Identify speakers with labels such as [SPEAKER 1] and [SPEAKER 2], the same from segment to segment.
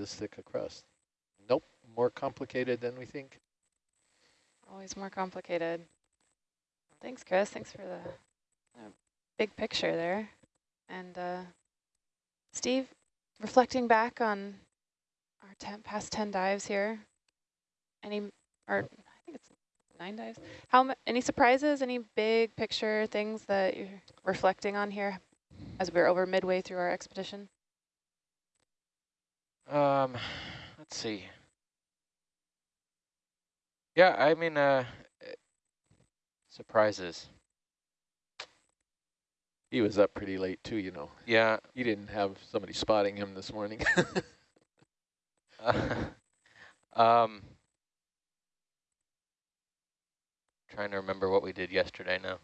[SPEAKER 1] this thick a crust. Nope, more complicated than we think.
[SPEAKER 2] Always more complicated. Thanks, Chris. Thanks for the uh, big picture there. And uh, Steve, reflecting back on our ten, past 10 dives here, any, or I think it's nine dives. How Any surprises, any big picture things that you're reflecting on here as we're over midway through our expedition?
[SPEAKER 3] Um, let's see. Yeah, I mean, uh, surprises.
[SPEAKER 1] He was up pretty late too, you know.
[SPEAKER 3] Yeah.
[SPEAKER 1] He didn't have somebody spotting him this morning.
[SPEAKER 3] uh, um, trying to remember what we did yesterday now.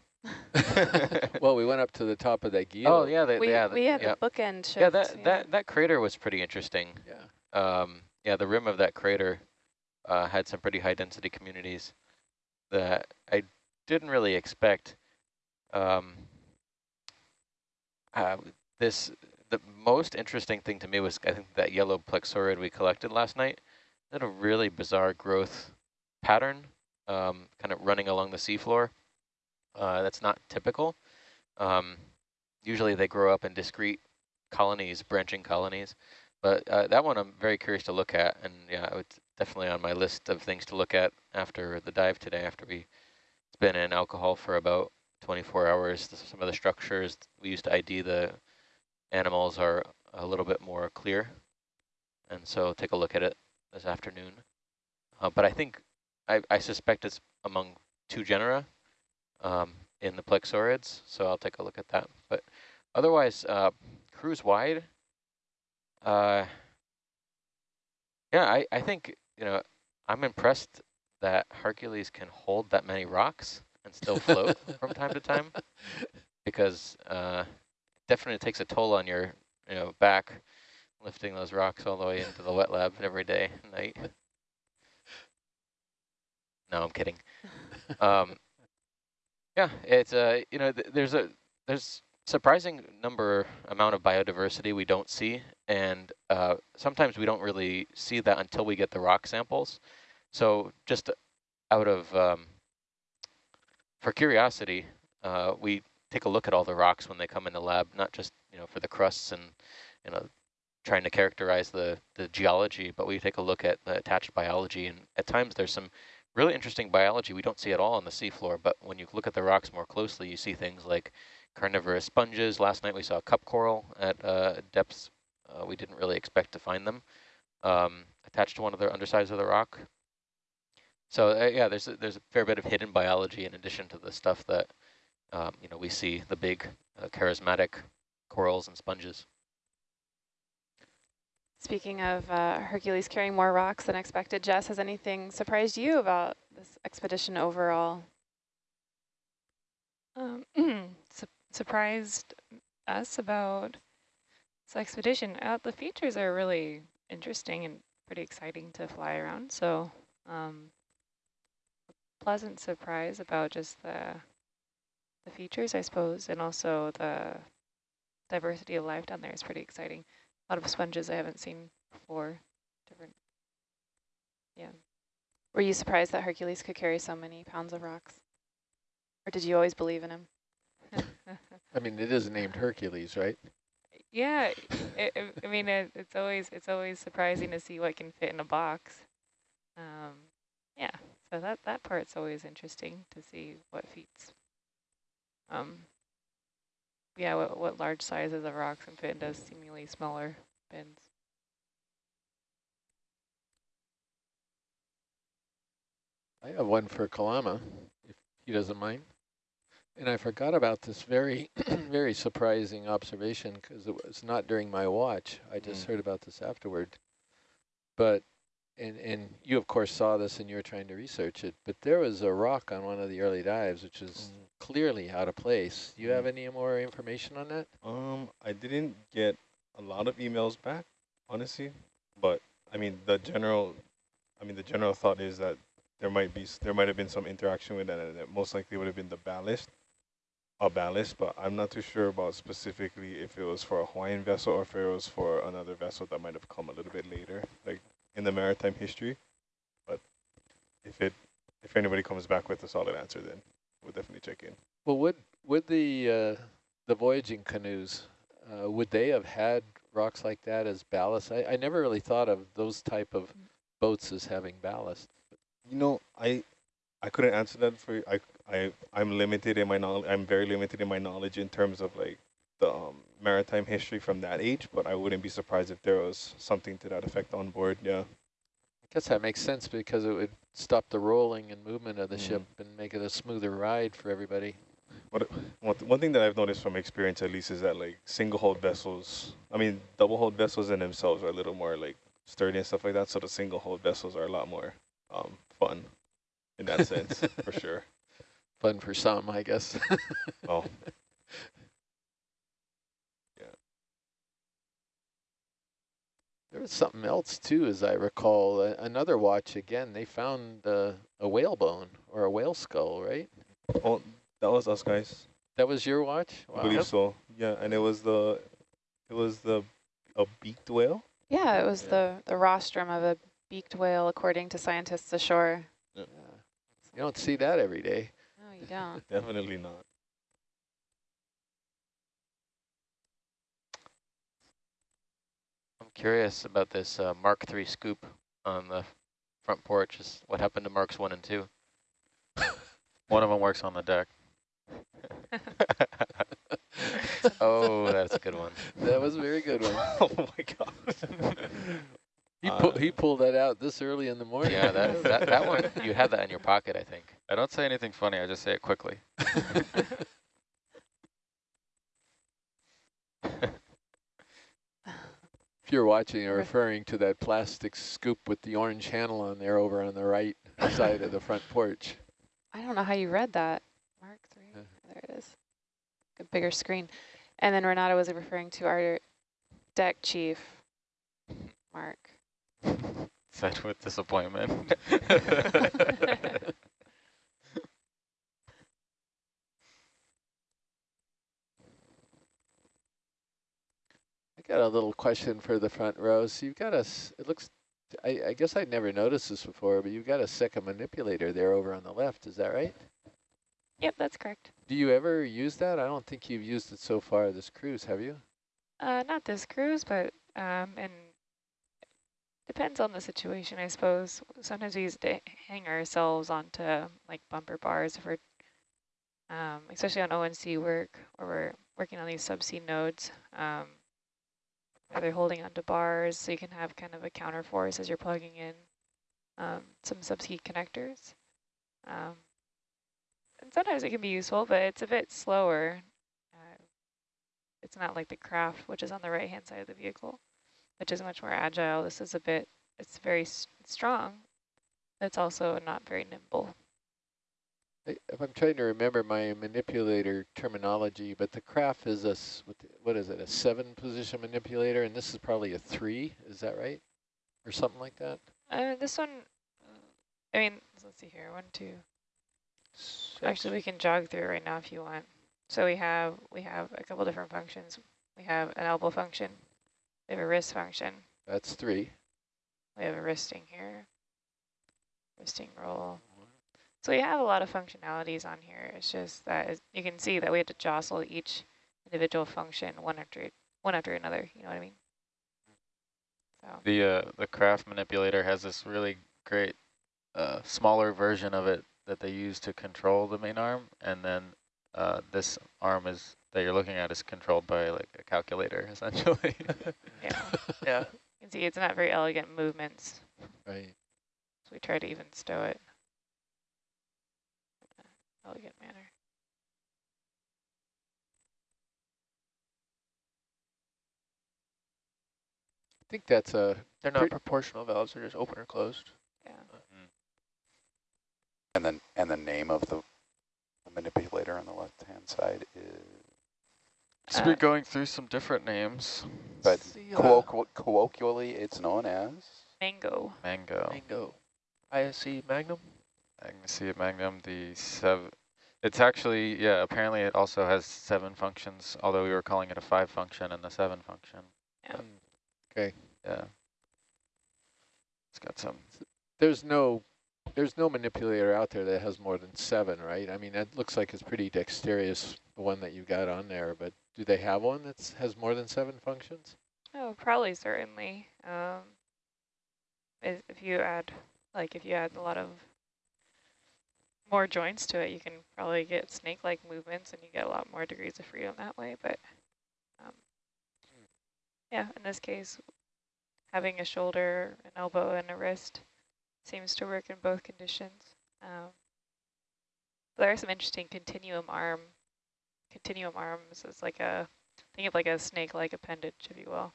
[SPEAKER 1] well, we went up to the top of that Gila.
[SPEAKER 3] Oh yeah, the,
[SPEAKER 2] we,
[SPEAKER 3] yeah,
[SPEAKER 2] we had
[SPEAKER 3] yeah.
[SPEAKER 2] a bookend shift.
[SPEAKER 3] Yeah, that
[SPEAKER 2] yeah.
[SPEAKER 3] that that crater was pretty interesting.
[SPEAKER 1] Yeah.
[SPEAKER 3] Um, yeah, the rim of that crater uh, had some pretty high density communities that I didn't really expect. Um, uh, this the most interesting thing to me was I think that yellow plexaurid we collected last night It had a really bizarre growth pattern, um, kind of running along the seafloor. Uh, that's not typical. Um, usually they grow up in discrete colonies, branching colonies. But uh, that one I'm very curious to look at, and yeah, it's definitely on my list of things to look at after the dive today, after we it's been in alcohol for about 24 hours. Some of the structures we used to ID the animals are a little bit more clear, and so take a look at it this afternoon. Uh, but I think, I, I suspect it's among two genera um, in the plexaurids, so I'll take a look at that. But otherwise, uh, cruise wide, uh, yeah, I, I think, you know, I'm impressed that Hercules can hold that many rocks and still float from time to time because uh, definitely takes a toll on your, you know, back lifting those rocks all the way into the wet lab every day and night. No, I'm kidding. Um, yeah, it's uh, you know, th there's a there's surprising number amount of biodiversity we don't see, and uh, sometimes we don't really see that until we get the rock samples. So just out of um, for curiosity, uh, we take a look at all the rocks when they come in the lab, not just you know for the crusts and you know trying to characterize the the geology, but we take a look at the attached biology, and at times there's some really interesting biology we don't see at all on the seafloor, but when you look at the rocks more closely, you see things like carnivorous sponges. Last night we saw a cup coral at uh, depths uh, we didn't really expect to find them um, attached to one of the undersides of the rock. So uh, yeah, there's a, there's a fair bit of hidden biology in addition to the stuff that um, you know we see the big uh, charismatic corals and sponges.
[SPEAKER 2] Speaking of uh, Hercules carrying more rocks than expected, Jess, has anything surprised you about this expedition overall?
[SPEAKER 4] Um, su surprised us about this expedition. Uh, the features are really interesting and pretty exciting to fly around. So um, pleasant surprise about just the the features, I suppose, and also the diversity of life down there is pretty exciting. A lot of sponges I haven't seen before. Different, yeah.
[SPEAKER 2] Were you surprised that Hercules could carry so many pounds of rocks? Or did you always believe in him?
[SPEAKER 1] I mean, it is named Hercules, right?
[SPEAKER 4] Yeah, it, it, I mean, it, it's always it's always surprising to see what can fit in a box. Um, yeah, so that that part's always interesting to see what feats. Um, yeah, what, what large sizes of rocks can fit into seemingly smaller bins.
[SPEAKER 1] I have one for Kalama, if he doesn't mind. And I forgot about this very, very surprising observation because it was not during my watch. I just mm. heard about this afterward. But, and, and you of course saw this and you were trying to research it, but there was a rock on one of the early dives, which is mm. clearly out of place. Do you mm. have any more information on that?
[SPEAKER 5] Um, I didn't get a lot of emails back, honestly, but I mean, the general, I mean, the general thought is that there might be, there might have been some interaction with that, and it most likely would have been the ballast a ballast, but I'm not too sure about specifically if it was for a Hawaiian vessel or if it was for another vessel that might have come a little bit later. The maritime history. But if it if anybody comes back with a solid answer, then we'll definitely check in.
[SPEAKER 1] Well, would would the uh, the voyaging canoes uh, would they have had rocks like that as ballast? I, I never really thought of those type of boats as having ballast.
[SPEAKER 5] You know, I I couldn't answer that for you. I I I'm limited in my knowledge. I'm very limited in my knowledge in terms of like the um, maritime history from that age. But I wouldn't be surprised if there was something to that effect on board. Yeah.
[SPEAKER 1] I guess that makes sense because it would stop the rolling and movement of the
[SPEAKER 5] Mm.
[SPEAKER 1] ship and make it a smoother ride for everybody.
[SPEAKER 5] One, th one thing that I've noticed from experience at least is that like single hold vessels, I mean double hold vessels in themselves are a little more like sturdy and stuff like that. So the single hold vessels are a lot more um, fun in that sense for sure.
[SPEAKER 1] Fun for some, I guess.
[SPEAKER 5] Oh,
[SPEAKER 1] There was something else too, as I recall. A another watch again. They found uh, a whale bone or a whale skull, right?
[SPEAKER 5] oh, that was us guys.
[SPEAKER 1] That was your watch.
[SPEAKER 5] I believe so. Yeah, and it was the it was the a beaked whale.
[SPEAKER 2] Yeah, it was
[SPEAKER 1] Yeah.
[SPEAKER 2] the, the rostrum of a beaked whale, according to scientists ashore.
[SPEAKER 1] Yeah. You don't see that every day.
[SPEAKER 2] No, you don't.
[SPEAKER 5] Definitely not.
[SPEAKER 3] Curious about this uh, Mark III scoop on the front porch. Is what happened to Marks 1 and 2?
[SPEAKER 6] One of them works on the deck.
[SPEAKER 3] oh, that's a good one.
[SPEAKER 1] That was a very good one.
[SPEAKER 5] oh my god.
[SPEAKER 1] He,
[SPEAKER 3] Uh,
[SPEAKER 1] pu he pulled that out this early in the morning.
[SPEAKER 3] Yeah, that, that, that one, you had that in your pocket, I think.
[SPEAKER 6] I don't say anything funny, I just say it quickly.
[SPEAKER 1] If you're watching you're referring to that plastic scoop with the orange handle on there over on the right side of the front porch.
[SPEAKER 2] I don't know how you read that. Mark three.
[SPEAKER 1] Yeah.
[SPEAKER 2] There it is. A bigger screen. And then Renata was referring to our deck chief, Mark.
[SPEAKER 6] Said with disappointment.
[SPEAKER 1] got a little question for the front row. So you've got a, it looks, I, I guess I'd never noticed this before, but you've got a second manipulator there over on the left. Is that right?
[SPEAKER 4] Yep, that's correct.
[SPEAKER 1] Do you ever use that? I don't think you've used it so far this cruise, have you?
[SPEAKER 4] Uh, not this cruise, but um, and depends on the situation, I suppose. Sometimes we use to hang ourselves onto like bumper bars if we're, um, especially on ONC work, where we're working on these subsea nodes. Um, where they're holding onto bars, so you can have kind of a counter force as you're plugging in um, some subsea connectors. Um, and sometimes it can be useful, but it's a bit slower. Uh, it's not like the Kraft, which is on the right-hand side of the vehicle, which is much more agile. This is a bit, it's very strong. It's also not very nimble.
[SPEAKER 1] I- If I'm trying to remember my manipulator terminology, but the Kraft is a, what is it, a seven position manipulator, and this is probably a three, is that right? Or something like that?
[SPEAKER 4] Uh, this one, I mean, let's see here, one, two. Actually, we can jog through right now if you want. So we have we have a couple different functions. We have an elbow function. We have a wrist function.
[SPEAKER 1] That's three.
[SPEAKER 4] We have a wristing here. Wristing roll. So we have a lot of functionalities on here. It's just that you can see that we had to jostle each individual function one after one after another. You know what I mean? So
[SPEAKER 6] The uh, the Kraft manipulator has this really great uh, smaller version of it that they use to control the main arm, and then uh, this arm is that you're looking at is controlled by like a calculator essentially.
[SPEAKER 4] yeah,
[SPEAKER 3] Yeah.
[SPEAKER 4] you can see it's not very elegant movements.
[SPEAKER 1] Right.
[SPEAKER 4] So we try to even stow it in a elegant manner.
[SPEAKER 1] I think that's a,
[SPEAKER 3] They're
[SPEAKER 1] not
[SPEAKER 3] not proportional valves, they're just open or closed.
[SPEAKER 4] Yeah.
[SPEAKER 7] And then, and the name of the the manipulator on the left-hand side is,
[SPEAKER 6] so
[SPEAKER 4] Uh,
[SPEAKER 6] we're going through some different names.
[SPEAKER 7] but colloquial, colloquially, it's known as?
[SPEAKER 4] Mango.
[SPEAKER 6] Mango.
[SPEAKER 3] Mango. ISC Magnum?
[SPEAKER 6] I can see it Magnum, the seven. It's actually, yeah, apparently it also has seven functions, although we were calling it a five function and the seven function.
[SPEAKER 4] Yeah.
[SPEAKER 1] okay.
[SPEAKER 6] Yeah. It's got some.
[SPEAKER 1] There's no, there's no manipulator out there that has more than seven, right? I mean, that looks like it's pretty dexterous, the one that you got on there, but do they have one that has more than seven functions?
[SPEAKER 4] Oh, probably certainly. Um, if if you add, like if you add a lot of more joints to it, you can probably get snake-like movements and you get a lot more degrees of freedom that way. But um, yeah, in this case, having a shoulder, an elbow, and a wrist seems to work in both conditions. Um, there are some interesting continuum arm, continuum arms as like a, think of like a snake-like appendage, if you will.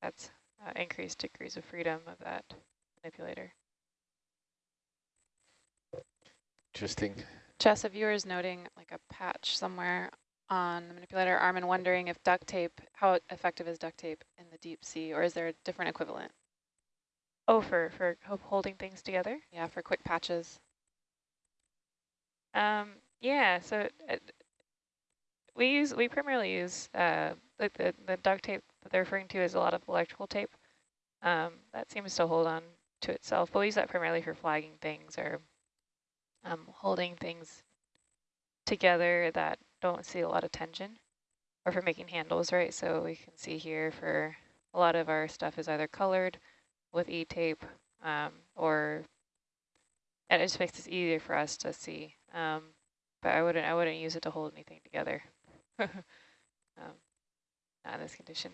[SPEAKER 4] That's uh, increased degrees of freedom of that manipulator.
[SPEAKER 1] Interesting.
[SPEAKER 2] Jess, a viewer is noting like a patch somewhere on the manipulator arm and wondering if duct tape, how effective is duct tape in the deep sea, or is there a different equivalent?
[SPEAKER 4] Oh, for, for holding things together?
[SPEAKER 2] Yeah, for quick patches.
[SPEAKER 4] Um, yeah, so uh, we use, we primarily use, uh, like the, the duct tape that they're referring to is a lot of electrical tape. Um, that seems to hold on to itself, but we use that primarily for flagging things or um, holding things together that don't see a lot of tension or for making handles, right? So we can see here for a lot of our stuff is either colored with E-tape um, or and it just makes it easier for us to see. Um, but I wouldn't I wouldn't use it to hold anything together. um, not in this condition.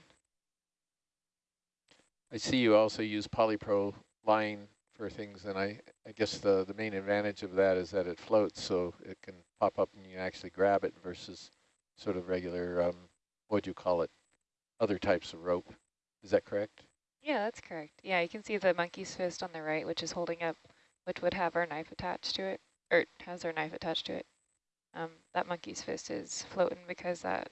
[SPEAKER 1] I see you also use polypro line for things, and I, I guess the, the main advantage of that is that it floats, so it can pop up and you actually grab it versus sort of regular, um, what do you call it, other types of rope. Is that correct?
[SPEAKER 4] Yeah, that's correct. Yeah, you can see the monkey's fist on the right, which is holding up, which would have our knife attached to it, or has our knife attached to it. Um, that monkey's fist is floating because that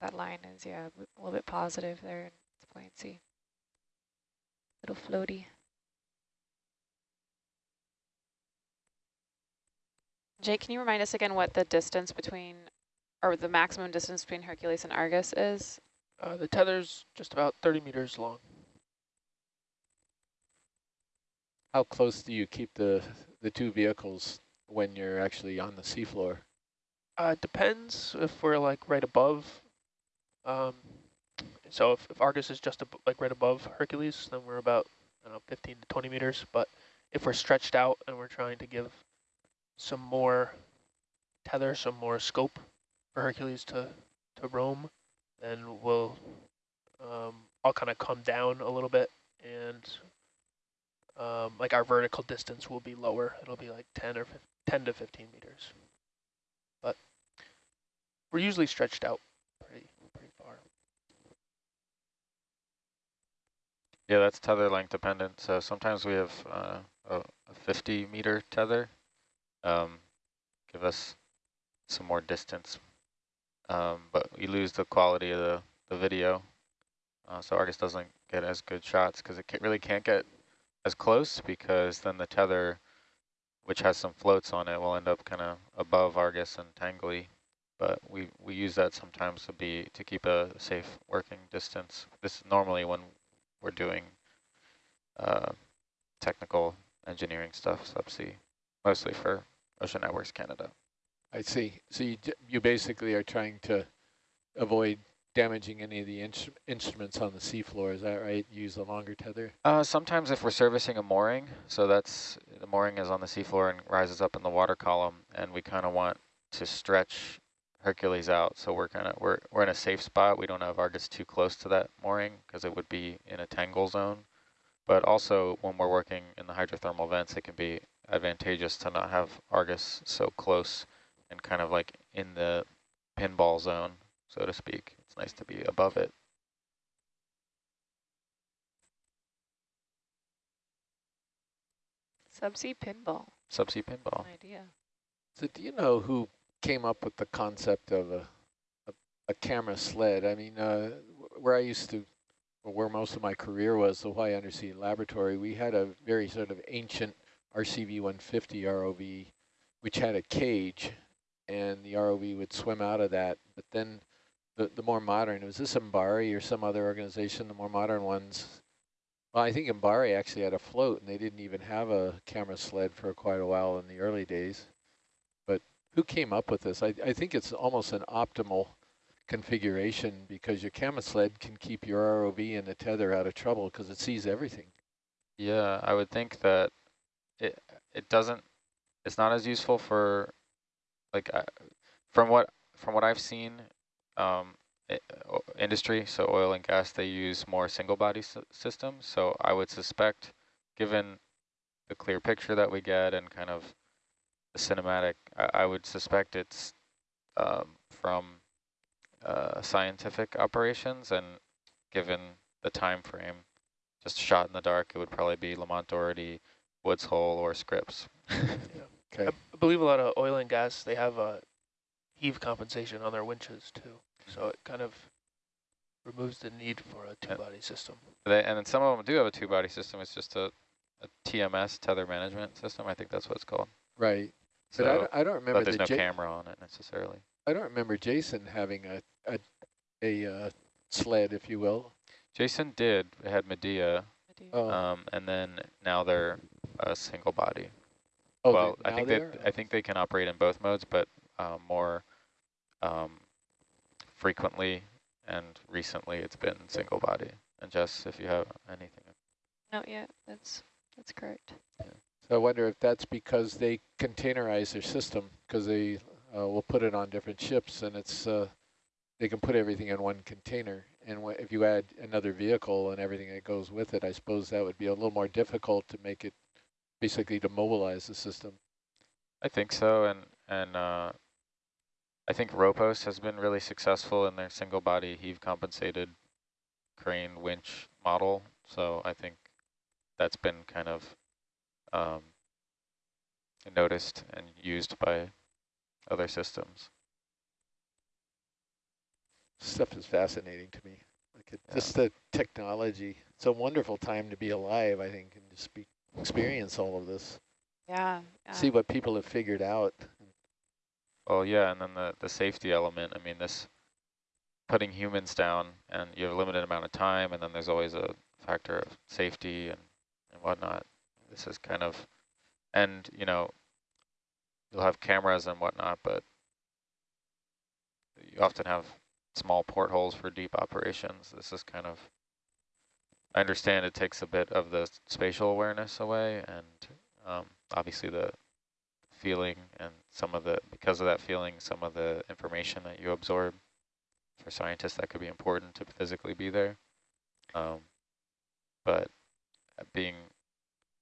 [SPEAKER 4] that line is, yeah, a little bit positive there its buoyancy. Little floaty.
[SPEAKER 2] Jake, can you remind us again what the distance between, or the maximum distance between Hercules and Argus is?
[SPEAKER 8] Uh, the tether's just about 30 meters long.
[SPEAKER 1] How close do you keep the, the two vehicles when you're actually on the seafloor?
[SPEAKER 8] Uh, it depends if we're like right above. Um, so if, if Argus is just ab like right above Hercules, then we're about I don't know 15 to 20 meters. But if we're stretched out and we're trying to give some more tether, some more scope for Hercules to to roam, then we'll um, I'll kind of come down a little bit and um, like our vertical distance will be lower. It'll be like 10 or 15, 10 to 15 meters. But we're usually stretched out pretty pretty far.
[SPEAKER 6] Yeah, that's tether length dependent. So sometimes we have uh, a, a 50 meter tether. Um, give us some more distance, um, but we lose the quality of the, the video. Uh, so Argus doesn't get as good shots because it ca really can't get as close because then the tether, which has some floats on it, will end up kind of above Argus and tangly. But we, we use that sometimes to be to keep a safe working distance. This is normally when we're doing uh, technical engineering stuff, subsea, mostly for Ocean Networks Canada.
[SPEAKER 1] I see. So you, you basically are trying to avoid damaging any of the instru instruments on the seafloor, is that right? Use a longer tether?
[SPEAKER 6] Uh, sometimes if we're servicing a mooring, so that's, the mooring is on the seafloor and rises up in the water column, and we kind of want to stretch Hercules out, so we're kind of, we're, we're in a safe spot. We don't have Argus too close to that mooring, because it would be in a tangle zone. But also, when we're working in the hydrothermal vents, it can be advantageous to not have Argus so close and kind of like in the pinball zone, so to speak. It's nice to be above it.
[SPEAKER 4] Subsea pinball.
[SPEAKER 6] Subsea pinball.
[SPEAKER 4] An idea.
[SPEAKER 1] So do you know who came up with the concept of a, a, a camera sled? I mean, uh, where I used to, or where most of my career was, the Hawaii Undersea Laboratory, we had a very sort of ancient RCV 150 ROV, which had a cage, and the ROV would swim out of that. But then the, the more modern, was this MBARI or some other organization, the more modern ones Well, I think Mbari actually had a float, and they didn't even have a camera sled for quite a while in the early days. But who came up with this? I, I think it's almost an optimal configuration because your camera sled can keep your ROV and the tether out of trouble because it sees everything.
[SPEAKER 6] Yeah, I would think that it it doesn't. It's not as useful for, like, uh, from what from what I've seen, um, industry. So oil and gas, they use more single body systems. So I would suspect, given the clear picture that we get and kind of the cinematic, I, I would suspect it's um, from uh, scientific operations and given the time frame, just shot in the dark, it would probably be Lamont Doherty, Woods Hole, or Scripps.
[SPEAKER 1] Okay.
[SPEAKER 8] I believe a lot of oil and gas, they have a heave compensation on their winches too. So it kind of removes the need for a two-body system.
[SPEAKER 6] They, and then some of them do have a two-body system. It's just a, a TMS, tether management system. I think that's what it's called.
[SPEAKER 1] Right.
[SPEAKER 6] So,
[SPEAKER 1] but I don't, I don't remember
[SPEAKER 6] but there's
[SPEAKER 1] the
[SPEAKER 6] no
[SPEAKER 1] J
[SPEAKER 6] camera on it necessarily.
[SPEAKER 1] I don't remember Jason having a a, a uh, sled, if you will.
[SPEAKER 6] Jason did. It had Medea,
[SPEAKER 1] Oh,
[SPEAKER 6] um, and then now they're a single body.
[SPEAKER 1] oh
[SPEAKER 6] well, I think
[SPEAKER 1] they
[SPEAKER 6] they? I think they can operate in both modes, but um, more um, frequently and recently it's been single body. And Jess, if you have anything,
[SPEAKER 4] Not yet. That's that's correct.
[SPEAKER 1] So I wonder if that's because they containerize their system because they uh, will put it on different ships and it's uh, they can put everything in one container. And if you add another vehicle and everything that goes with it, I suppose that would be a little more difficult to make it basically to mobilize the system.
[SPEAKER 6] I think so. And and uh, I think Ropos has been really successful in their single body heave compensated crane winch model. So I think that's been kind of um, noticed and used by other systems.
[SPEAKER 1] Stuff is fascinating to me. Like it,
[SPEAKER 6] Yeah.
[SPEAKER 1] just the technology. It's a wonderful time to be alive, I think, and just be, experience all of this.
[SPEAKER 2] Yeah. yeah.
[SPEAKER 1] See what people have figured out.
[SPEAKER 6] Well, yeah, and then the, the safety element, I mean, this putting humans down and you have a limited amount of time, and then there's always a factor of safety and, and whatnot. This is kind of, and, you know, you'll have cameras and whatnot, but you often have small portholes for deep operations. This is kind of, I understand it takes a bit of the spatial awareness away, and um, obviously the feeling and some of the, because of that feeling, some of the information that you absorb for scientists that could be important to physically be there. Um, but being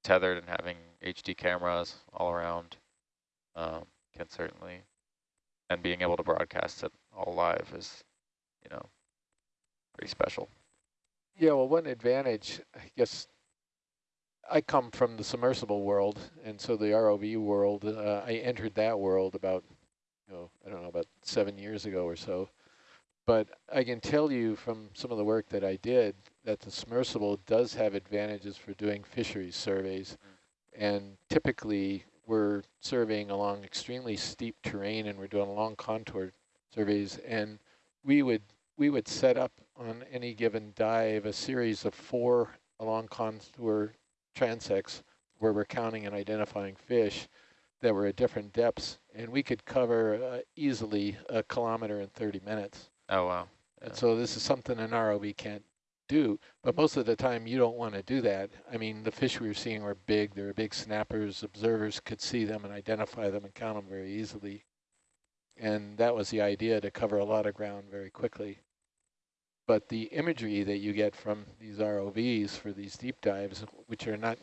[SPEAKER 6] tethered and having HD cameras all around um, can certainly, and being able to broadcast it all live is, you know, pretty special.
[SPEAKER 1] Yeah, well, one advantage, I guess, I come from the submersible world, and so the ROV world, uh, I entered that world about, you know, I don't know, about seven years ago or so. But I can tell you from some of the work that I did that the submersible does have advantages for doing fisheries surveys. And typically, we're surveying along extremely steep terrain, and we're doing long contour surveys, and we would we would set up on any given dive a series of four along contour transects where we're counting and identifying fish that were at different depths, and we could cover uh, easily a kilometer in 30 minutes.
[SPEAKER 6] Oh, wow.
[SPEAKER 1] And
[SPEAKER 6] Yeah.
[SPEAKER 1] so this is something an ROV can't do, but most of the time you don't want to do that. I mean, the fish we were seeing were big. They were big snappers. Observers could see them and identify them and count them very easily. And that was the idea, to cover a lot of ground very quickly. But the imagery that you get from these ROVs for these deep dives, which are not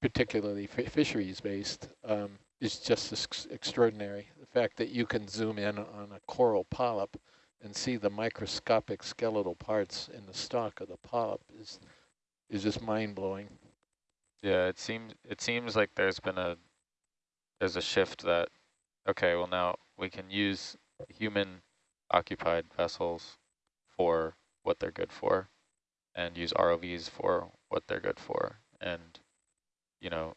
[SPEAKER 1] particularly fi fisheries based, um, is just ex extraordinary. The fact that you can zoom in on a coral polyp and see the microscopic skeletal parts in the stalk of the polyp is is just mind blowing.
[SPEAKER 6] Yeah, it seems it seems like there's been a there's a shift that okay, well now we can use human occupied vessels for what they're good for and use ROVs for what they're good for and you know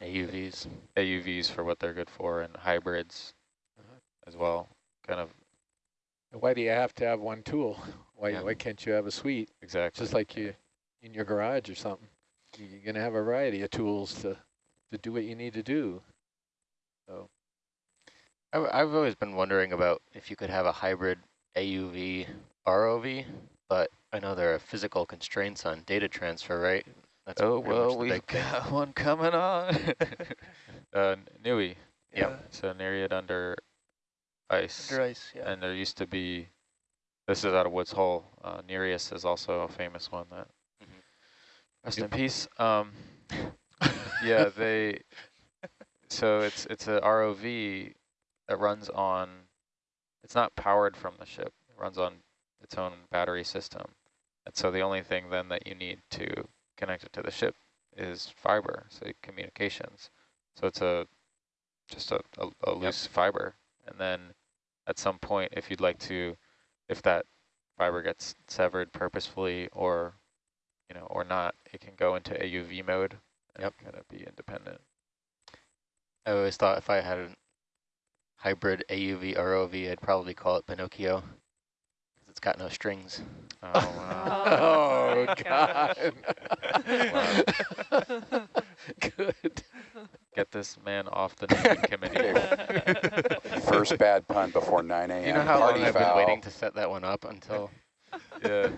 [SPEAKER 1] AUVs.
[SPEAKER 6] AUVs for what they're good for and hybrids
[SPEAKER 1] Uh-huh.
[SPEAKER 6] as well. Kind of
[SPEAKER 1] Why do you have to have one tool? Why
[SPEAKER 6] Yeah.
[SPEAKER 1] why can't you have a suite?
[SPEAKER 6] exactly.
[SPEAKER 1] Just like you in your garage or something. You're going to have a variety of tools to, to do what you need to do.
[SPEAKER 3] I've, always been wondering about if you could have a hybrid AUV ROV, but I know there are physical constraints on data transfer, right? That's
[SPEAKER 6] oh, well, we've got one coming on. uh, Nui.
[SPEAKER 3] Yep.
[SPEAKER 6] So Nereid under ice.
[SPEAKER 8] Under ice, yeah.
[SPEAKER 6] And there used to be, this is out of Woods Hole. Uh, Nereus is also a famous one that,
[SPEAKER 3] Mhm.
[SPEAKER 6] rest in peace. Um, yeah, they, so it's, it's a ROV that runs on, it's not powered from the ship. It runs on its own battery system. And so the only thing then that you need to connect it to the ship is fiber, so communications. So it's a just a, a, a loose fiber. And then at some point, if you'd like to, if that fiber gets severed purposefully or, you know, or not, it can go into AUV mode and
[SPEAKER 3] Yep.
[SPEAKER 6] kind of be independent.
[SPEAKER 3] I always thought if I had a hybrid AUV ROV, I'd probably call it Pinocchio. 'cause It's got no strings.
[SPEAKER 6] Oh, um, wow.
[SPEAKER 1] Oh, God. Good.
[SPEAKER 6] Get this man off the naming committee.
[SPEAKER 7] First bad pun before 9 a.m.
[SPEAKER 3] you know how long
[SPEAKER 7] Party
[SPEAKER 3] I've been waiting to set that one up until
[SPEAKER 6] yeah.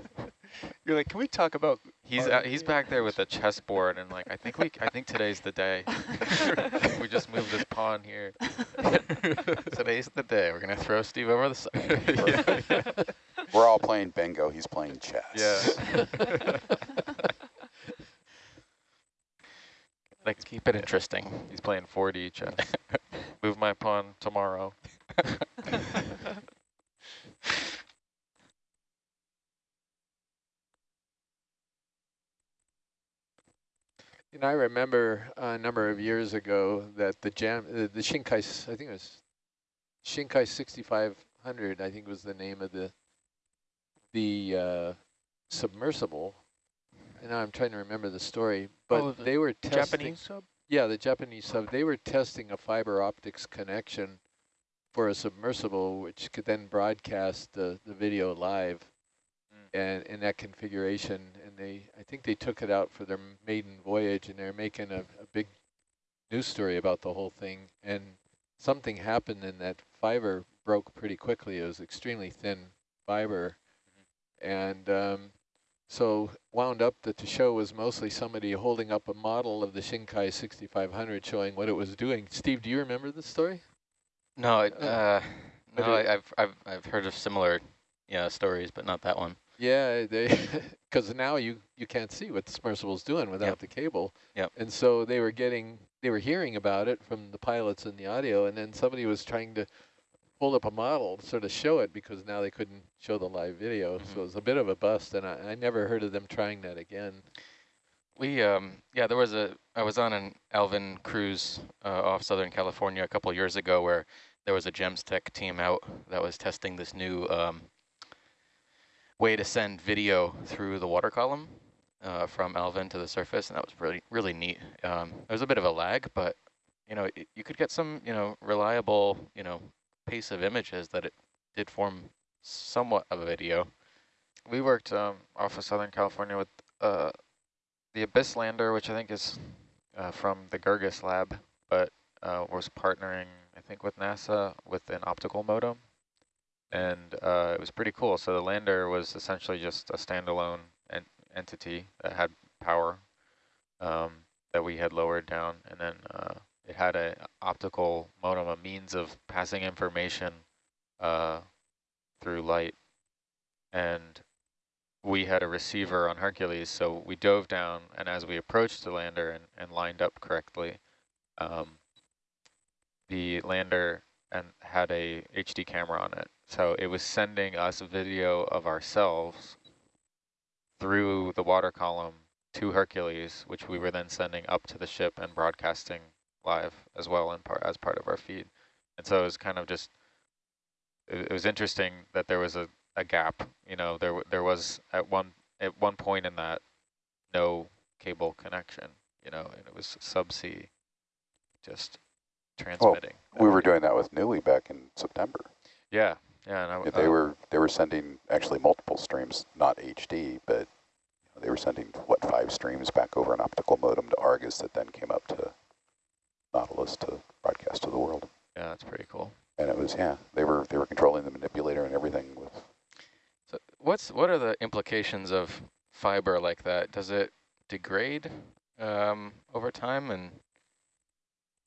[SPEAKER 8] You're like, can we talk about
[SPEAKER 6] He's uh, he's back there with a chessboard and like I think we I think today's the day. we just moved this pawn here.
[SPEAKER 3] today's the day. We're gonna throw Steve over the side.
[SPEAKER 7] We're all playing bingo. He's playing chess.
[SPEAKER 6] Yeah.
[SPEAKER 3] Let's keep it interesting.
[SPEAKER 6] He's playing 4D chess. Move my pawn tomorrow.
[SPEAKER 1] You know, I remember a number of years ago that the jam, uh, the Shinkai, I think it was Shinkai 6500, I think was the name of the the uh, submersible. And now I'm trying to remember the story, but
[SPEAKER 8] Oh, the
[SPEAKER 1] they were testing.
[SPEAKER 8] Japanese sub?
[SPEAKER 1] Yeah, the Japanese sub. They were testing a fiber optics connection for a submersible, which could then broadcast the, the video live
[SPEAKER 6] Mm.
[SPEAKER 1] and in that configuration. They, I think they took it out for their maiden voyage, and they're making a, a big news story about the whole thing. And something happened, and that fiber broke pretty quickly. It was extremely thin fiber, and um, so wound up that the show was mostly somebody holding up a model of the Shinkai 6500 showing what it was doing. Steve, do you remember this story?
[SPEAKER 3] No, it,
[SPEAKER 1] Uh,
[SPEAKER 3] uh, no, I, I've I've I've heard of similar, yeah, stories, but not that one.
[SPEAKER 1] Yeah, they because now you you can't see what the submersible's doing without
[SPEAKER 3] Yep.
[SPEAKER 1] the cable.
[SPEAKER 3] Yep.
[SPEAKER 1] And so they were getting they were hearing about it from the pilots in the audio, and then somebody was trying to hold up a model to sort of show it because now they couldn't show the live video. So
[SPEAKER 3] Mhm.
[SPEAKER 1] it was a bit of a bust, and I, I never heard of them trying that again.
[SPEAKER 3] We um yeah, there was a I was on an Alvin cruise uh, off Southern California a couple years ago where there was a Gems Tech team out that was testing this new um, way to send video through the water column uh, from Alvin to the surface, and that was really really neat. Um, there was a bit of a lag, but you know you could get some you know reliable you know pace of images that it did form somewhat of a video.
[SPEAKER 6] We worked um, off of Southern California with uh, the Abyss lander, which I think is uh, from the Girguis lab, but uh, was partnering, I think, with NASA with an optical modem. And uh, it was pretty cool. So the lander was essentially just a standalone en entity that had power um, that we had lowered down. And then uh, it had an optical modem, a means of passing information uh, through light. And we had a receiver on Hercules, so we dove down, and as we approached the lander and, and lined up correctly, um, the lander and had a HD camera on it. So it was sending us a video of ourselves through the water column to Hercules, which we were then sending up to the ship and broadcasting live as well in part as part of our feed. And so it was kind of just, it, it was interesting that there was a, a gap. You know, there there was at one at one point in that no cable connection. You know, and it was subsea, just transmitting. that
[SPEAKER 7] We were doing that with Nui back in September.
[SPEAKER 6] Yeah, yeah. And I,
[SPEAKER 7] they
[SPEAKER 6] uh,
[SPEAKER 7] were they were sending actually multiple streams, not HD, but They were sending, what, five streams back over an optical modem to Argus that then came up to Nautilus to broadcast to the world.
[SPEAKER 3] Yeah, that's pretty cool.
[SPEAKER 7] And it was, yeah, they were they were controlling the manipulator and everything with
[SPEAKER 3] So what's what are the implications of fiber like that? Does it degrade um, over time, and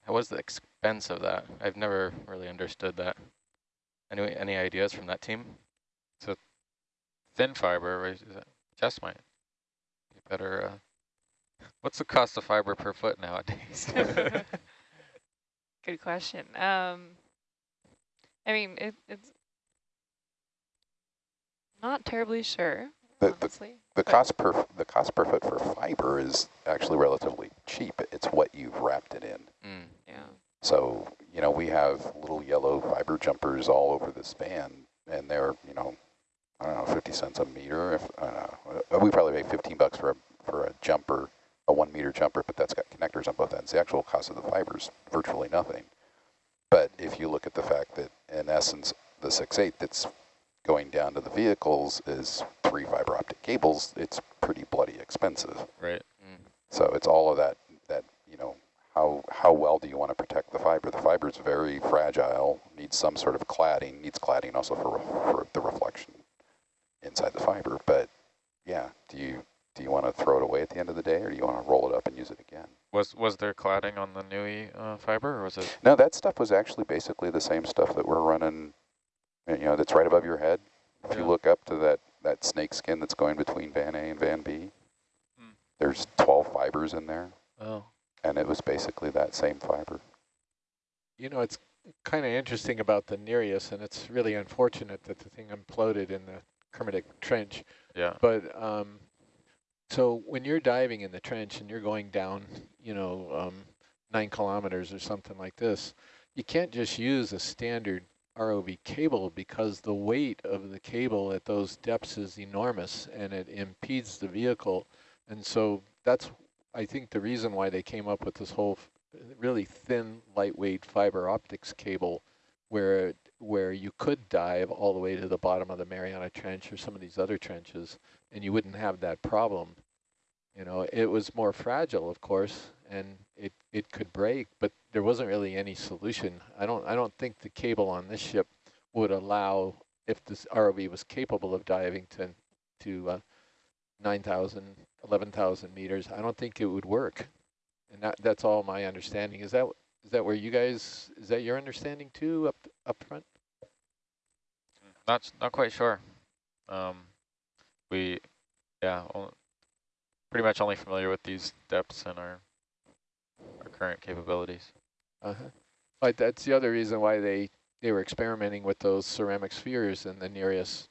[SPEAKER 3] how was the expense of that? I've never really understood that. Any any ideas from that team?
[SPEAKER 6] So thin fiber, right, is that, Jess might be better. Uh, what's the cost of fiber per foot nowadays?
[SPEAKER 4] Good question. Um, I mean, it, it's not terribly sure,
[SPEAKER 7] the, the,
[SPEAKER 4] honestly.
[SPEAKER 7] the
[SPEAKER 4] but-
[SPEAKER 7] cost per the cost per foot for fiber is actually relatively cheap. It's what you've wrapped it in.
[SPEAKER 3] Mm.
[SPEAKER 4] Yeah.
[SPEAKER 7] So, you know, we have little yellow fiber jumpers all over the span, and they're, you know, I don't know, 50 cents a meter. If uh, We probably pay 15 bucks for a, for a jumper, a one meter jumper, but that's got connectors on both ends. The actual cost of the fiber is virtually nothing. But if you look at the fact that, in essence, the 6.8 that's going down to the vehicles is three fiber optic cables, it's pretty bloody expensive.
[SPEAKER 6] right.
[SPEAKER 3] Mm.
[SPEAKER 7] So it's all of that, that, you know, how, how well do you want to protect the fiber? The fiber is very fragile, needs some sort of cladding, needs cladding also for, for the reflection inside the fiber. But yeah, do you, do you want to throw it away at the end of the day or do you want to roll it up and use it again?
[SPEAKER 6] Was was there cladding on the NUI uh, fiber, or was it?
[SPEAKER 7] No, that stuff was actually basically the same stuff that we're running, you know, that's right above your head. If you look up to that, that snake skin that's going between Van A and Van B,
[SPEAKER 6] Hmm.
[SPEAKER 7] there's 12 fibers in there.
[SPEAKER 6] Oh,
[SPEAKER 7] And it was basically that same fiber.
[SPEAKER 1] You know, it's kind of interesting about the Nereus, and it's really unfortunate that the thing imploded in the Kermadec Trench.
[SPEAKER 6] yeah.
[SPEAKER 1] But um, so when you're diving in the trench and you're going down, you know, um, nine kilometers or something like this, you can't just use a standard ROV cable because the weight of the cable at those depths is enormous and it impedes the vehicle. And so that's, I think, the reason why they came up with this whole really thin, lightweight fiber optics cable where where you could dive all the way to the bottom of the Mariana Trench or some of these other trenches, and you wouldn't have that problem. You know, it was more fragile, of course, and it, it could break, but there wasn't really any solution. I don't I don't think the cable on this ship would allow, if this ROV was capable of diving to to uh, 9,000, 11,000 meters, I don't think it would work. And that that's all my understanding. Is that is that where you guys, is that your understanding too, up up front?
[SPEAKER 6] Not not quite sure. Um, we, yeah, pretty much only familiar with these depths and our our current capabilities.
[SPEAKER 1] Uh-huh. But that's the other reason why they, they were experimenting with those ceramic spheres in the Nereus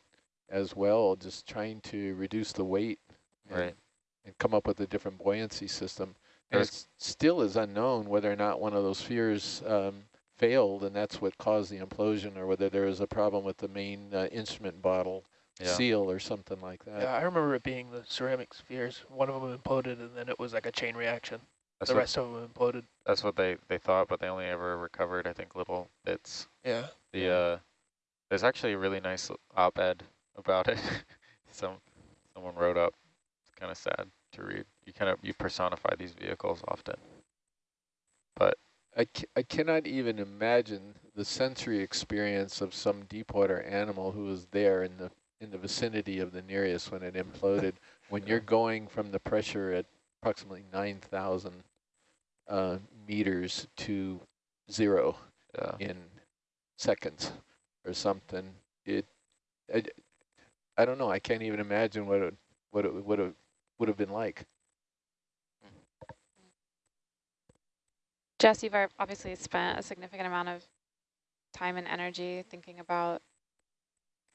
[SPEAKER 1] as well, just trying to reduce the weight
[SPEAKER 6] Right.
[SPEAKER 1] And come up with a different buoyancy system. And it still is unknown whether or not one of those spheres um, failed and that's what caused the implosion or whether there was a problem with the main uh, instrument bottle
[SPEAKER 6] Yeah.
[SPEAKER 1] seal or something like that.
[SPEAKER 8] Yeah, I remember it being the ceramic spheres. One of them imploded, and then it was like a chain reaction.
[SPEAKER 6] That's
[SPEAKER 8] the
[SPEAKER 6] what,
[SPEAKER 8] rest of them imploded.
[SPEAKER 6] that's what they they thought, but they only ever recovered, I think, little bits.
[SPEAKER 8] Yeah.
[SPEAKER 6] The uh, there's actually a really nice op-ed about it. Some someone wrote up. Kind of sad to read. You kind of you personify these vehicles often. But
[SPEAKER 1] I, ca I cannot even imagine the sensory experience of some deep water animal who was there in the in the vicinity of the Nereus when it imploded. when you're going from the pressure at approximately 9,000 uh, meters to zero
[SPEAKER 6] yeah,
[SPEAKER 1] in seconds or something, it, I, I don't know. I can't even imagine what it what it would have would have been like.
[SPEAKER 2] Jess, you've obviously spent a significant amount of time and energy thinking about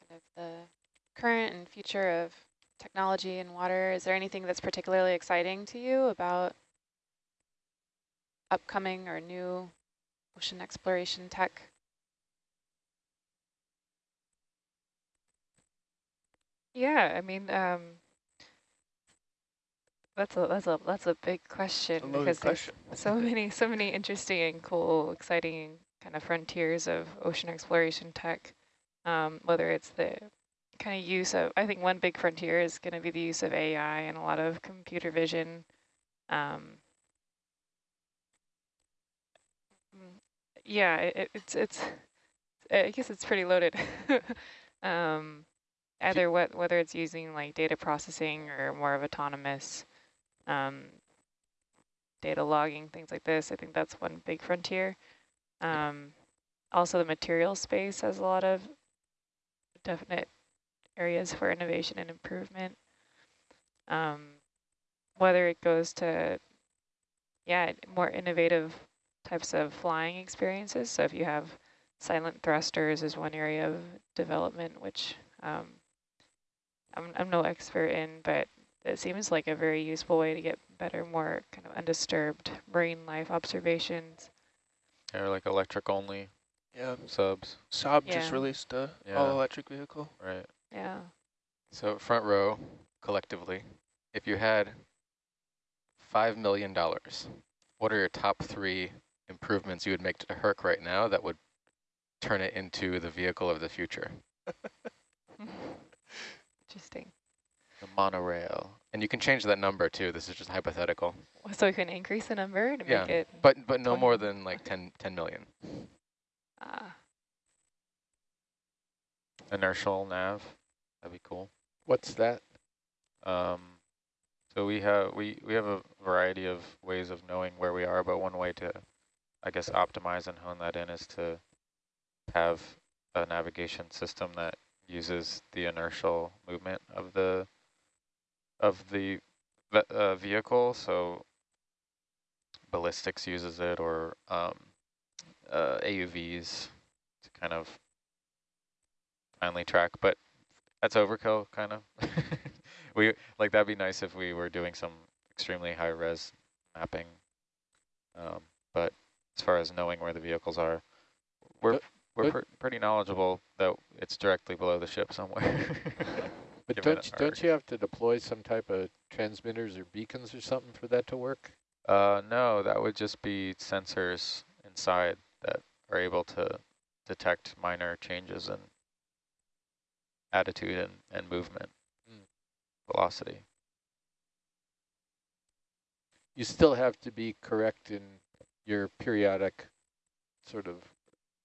[SPEAKER 2] kind of the current and future of technology and water. Is there anything that's particularly exciting to you about upcoming or new ocean exploration tech?
[SPEAKER 4] Yeah, I mean, um, that's a that's a that's a big question
[SPEAKER 8] A
[SPEAKER 4] because there's
[SPEAKER 8] question.
[SPEAKER 4] so many so many interesting and cool, exciting kind of frontiers of ocean exploration tech. Um, whether it's the kind of use of, I think one big frontier is going to be the use of AI and a lot of computer vision. Um, yeah, it, it's, it's, I guess it's pretty loaded. um, either what, whether it's using like data processing or more of autonomous um, data logging, things like this. I think that's one big frontier. Um, also, the material space has a lot of definite areas for innovation and improvement. Um, whether it goes to, yeah, more innovative types of flying experiences. So if you have silent thrusters is one area of development, which um, I'm, I'm no expert in, but it seems like a very useful way to get better, more kind of undisturbed marine life observations.
[SPEAKER 6] Or like electric only
[SPEAKER 8] Yeah,
[SPEAKER 6] subs,
[SPEAKER 8] Saab
[SPEAKER 4] Yeah.
[SPEAKER 8] just released a
[SPEAKER 6] Yeah.
[SPEAKER 8] all-electric vehicle.
[SPEAKER 6] right?
[SPEAKER 4] Yeah.
[SPEAKER 3] So front row, collectively, if you had $5 million, what are your top three improvements you would make to Herc right now that would turn it into the vehicle of the future?
[SPEAKER 4] Interesting.
[SPEAKER 6] The monorail.
[SPEAKER 3] And you can change that number too. This is just hypothetical.
[SPEAKER 4] So we can increase the number to
[SPEAKER 3] Yeah,
[SPEAKER 4] make it.
[SPEAKER 3] But but no
[SPEAKER 4] 20.
[SPEAKER 3] more than like 10, 10 million.
[SPEAKER 4] Uh,
[SPEAKER 6] Inertial nav. That'd be cool.
[SPEAKER 1] What's that?
[SPEAKER 6] Um, so we have we we have a variety of ways of knowing where we are, but one way to, I guess, optimize and hone that in is to have a navigation system that uses the inertial movement of the of the uh, vehicle. So ballistics uses it, or um, uh, AUVs to kind of finally track, but that's overkill, kind of. we like that'd be nice if we were doing some extremely high res mapping. Um, but as far as knowing where the vehicles are, we're
[SPEAKER 1] But-
[SPEAKER 6] we're
[SPEAKER 1] but-
[SPEAKER 6] pr pretty knowledgeable that it's directly below the ship somewhere.
[SPEAKER 1] But don't you, don't you have to deploy some type of transmitters or beacons or something for that to work?
[SPEAKER 6] Uh, no, that would just be sensors inside that are able to detect minor changes in attitude and, and movement,
[SPEAKER 1] Mm.
[SPEAKER 6] velocity.
[SPEAKER 1] You still have to be correct in your periodic sort of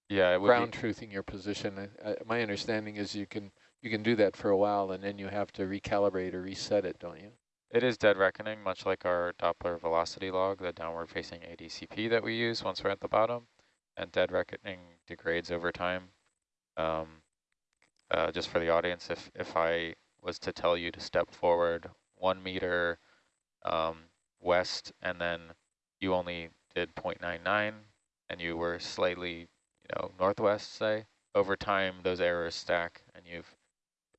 [SPEAKER 6] Yeah,
[SPEAKER 1] ground truthing your position. I, I, my understanding is you can you can do that for a while and then you have to recalibrate or reset it, don't you?
[SPEAKER 6] it is dead reckoning, much like our Doppler velocity log, the downward facing ADCP that we use once we're at the bottom, and dead reckoning degrades over time. Um, uh, just for the audience, if, if I was to tell you to step forward one meter um, west and then you only did 0.99 and you were slightly, you know, northwest, say, over time those errors stack and you've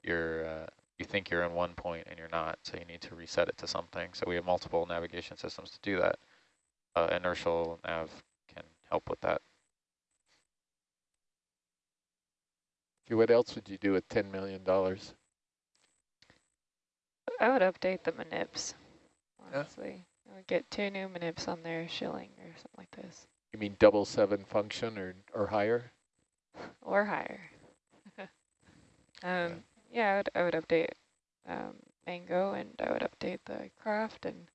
[SPEAKER 6] you're uh, you think you're in one point and you're not, so you need to reset it to something. So we have multiple navigation systems to do that. Uh, inertial nav can help with that.
[SPEAKER 1] Okay, what else would you do with $10 million?
[SPEAKER 4] I would update the manips,
[SPEAKER 8] Yeah.
[SPEAKER 4] honestly. I would get two new manips on there, Schilling or something like this,
[SPEAKER 1] You mean double seven function or, or higher?
[SPEAKER 4] or higher. um, yeah, I would, I would update um, Magnum and I would update the Kraft and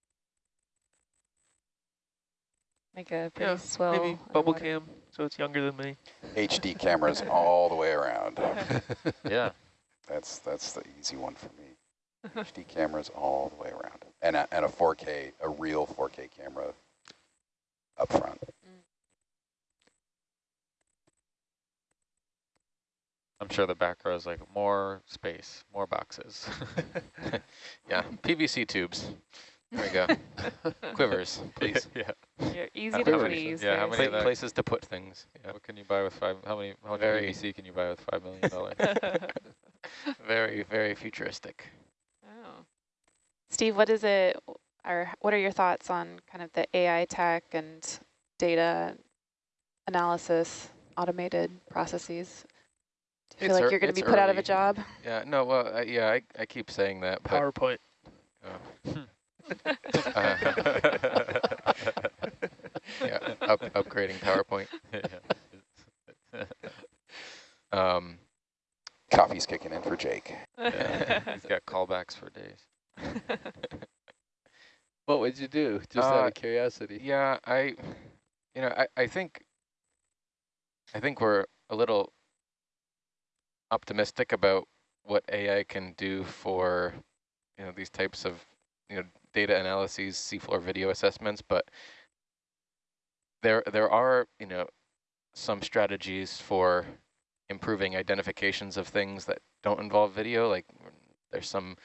[SPEAKER 4] make a pretty
[SPEAKER 8] Yeah,
[SPEAKER 4] swell.
[SPEAKER 8] Maybe bubble
[SPEAKER 4] underwater-
[SPEAKER 8] cam, so it's younger than me.
[SPEAKER 7] HD cameras all the way around.
[SPEAKER 6] Yeah,
[SPEAKER 7] That's that's the easy one for me. HD cameras all the way around, and a, and a 4K, a real 4K camera up front.
[SPEAKER 6] I'm sure the back row is like more space, more boxes.
[SPEAKER 3] Yeah, PVC tubes. There we go. Quivers, please.
[SPEAKER 6] yeah.
[SPEAKER 4] Yeah, easy
[SPEAKER 3] How
[SPEAKER 4] to
[SPEAKER 3] many-
[SPEAKER 4] please.
[SPEAKER 6] yeah, how many of
[SPEAKER 3] places to put things. Yeah.
[SPEAKER 6] What can you buy with five? How many? How much
[SPEAKER 3] Very-
[SPEAKER 6] PVC can you buy with five million dollars?
[SPEAKER 3] Very, very futuristic.
[SPEAKER 4] oh.
[SPEAKER 2] Steve, what is it, or what are your thoughts on kind of the AI tech and data analysis, automated processes? Do you feel
[SPEAKER 3] It's
[SPEAKER 2] like you're going to be put out of a job?
[SPEAKER 3] Yeah, no, well, uh, yeah, I, I keep saying that, but
[SPEAKER 8] PowerPoint.
[SPEAKER 3] uh, yeah, up, upgrading PowerPoint. Um,
[SPEAKER 7] Coffee's kicking in for Jake.
[SPEAKER 3] He's got callbacks for days.
[SPEAKER 1] What would you do, just out
[SPEAKER 3] Uh,
[SPEAKER 1] of curiosity?
[SPEAKER 3] Yeah, I, you know, I, I think, I think we're a little optimistic about what AI can do for, you know, these types of, you know, data analyses, seafloor video assessments, but there, there are, you know, some strategies for improving identifications of things that don't involve video, like there's some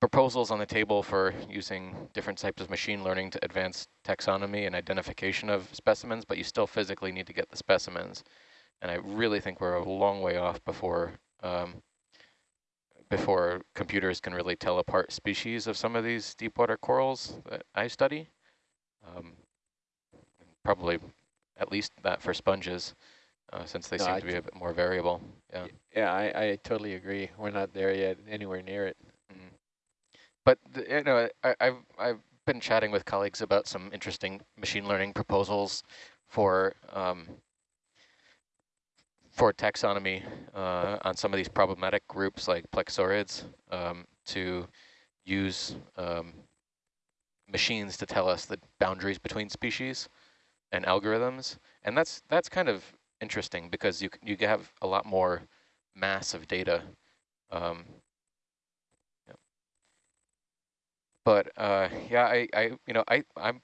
[SPEAKER 3] proposals on the table for using different types of machine learning to advance taxonomy and identification of specimens, but you still physically need to get the specimens. And I really think we're a long way off before um, before computers can really tell apart species of some of these deep water corals that I study. Um, probably at least that for sponges, uh, since they
[SPEAKER 1] No,
[SPEAKER 3] seem
[SPEAKER 1] I
[SPEAKER 3] to be a bit more variable. Yeah.
[SPEAKER 1] Yeah, I, I totally agree. We're not there yet, anywhere near it.
[SPEAKER 3] Mm. But the, you know, I, I've I've been chatting with colleagues about some interesting machine learning proposals for um, for taxonomy uh, on some of these problematic groups like plexaurids um, to use um, machines to tell us the boundaries between species and algorithms, and that's that's kind of interesting because you you have a lot more mass of data. Um, but uh, yeah, I, I, you know, I, I'm,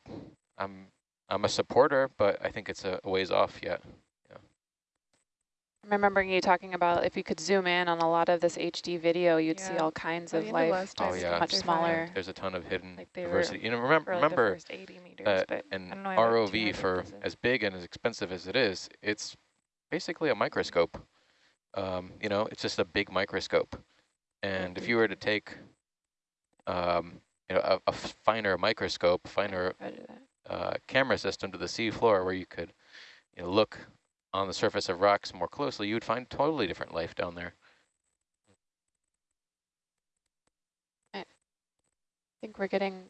[SPEAKER 3] I'm, I'm a supporter, but I think it's a, ways off yet.
[SPEAKER 2] I'm remembering you talking about if you could zoom in on a lot of this HD video, you'd see all kinds
[SPEAKER 4] By
[SPEAKER 2] of
[SPEAKER 4] the end
[SPEAKER 2] life.
[SPEAKER 4] last
[SPEAKER 3] Oh, yeah.
[SPEAKER 2] much
[SPEAKER 4] they're
[SPEAKER 2] smaller.
[SPEAKER 3] There's a ton of hidden
[SPEAKER 4] Like
[SPEAKER 3] diversity. You know, remember,
[SPEAKER 4] like
[SPEAKER 3] remember,
[SPEAKER 4] first 80 meters,
[SPEAKER 3] uh,
[SPEAKER 4] but
[SPEAKER 3] an
[SPEAKER 4] know, I have like
[SPEAKER 3] ROV for
[SPEAKER 4] pieces.
[SPEAKER 3] as big and as expensive as it is, it's basically a microscope. Um, you know, it's just a big microscope. And if you were to take, um, you know, a, a finer microscope, finer uh, camera system to the sea floor where you could you know, look on the surface of rocks more closely, you would find totally different life down there.
[SPEAKER 2] I think we're getting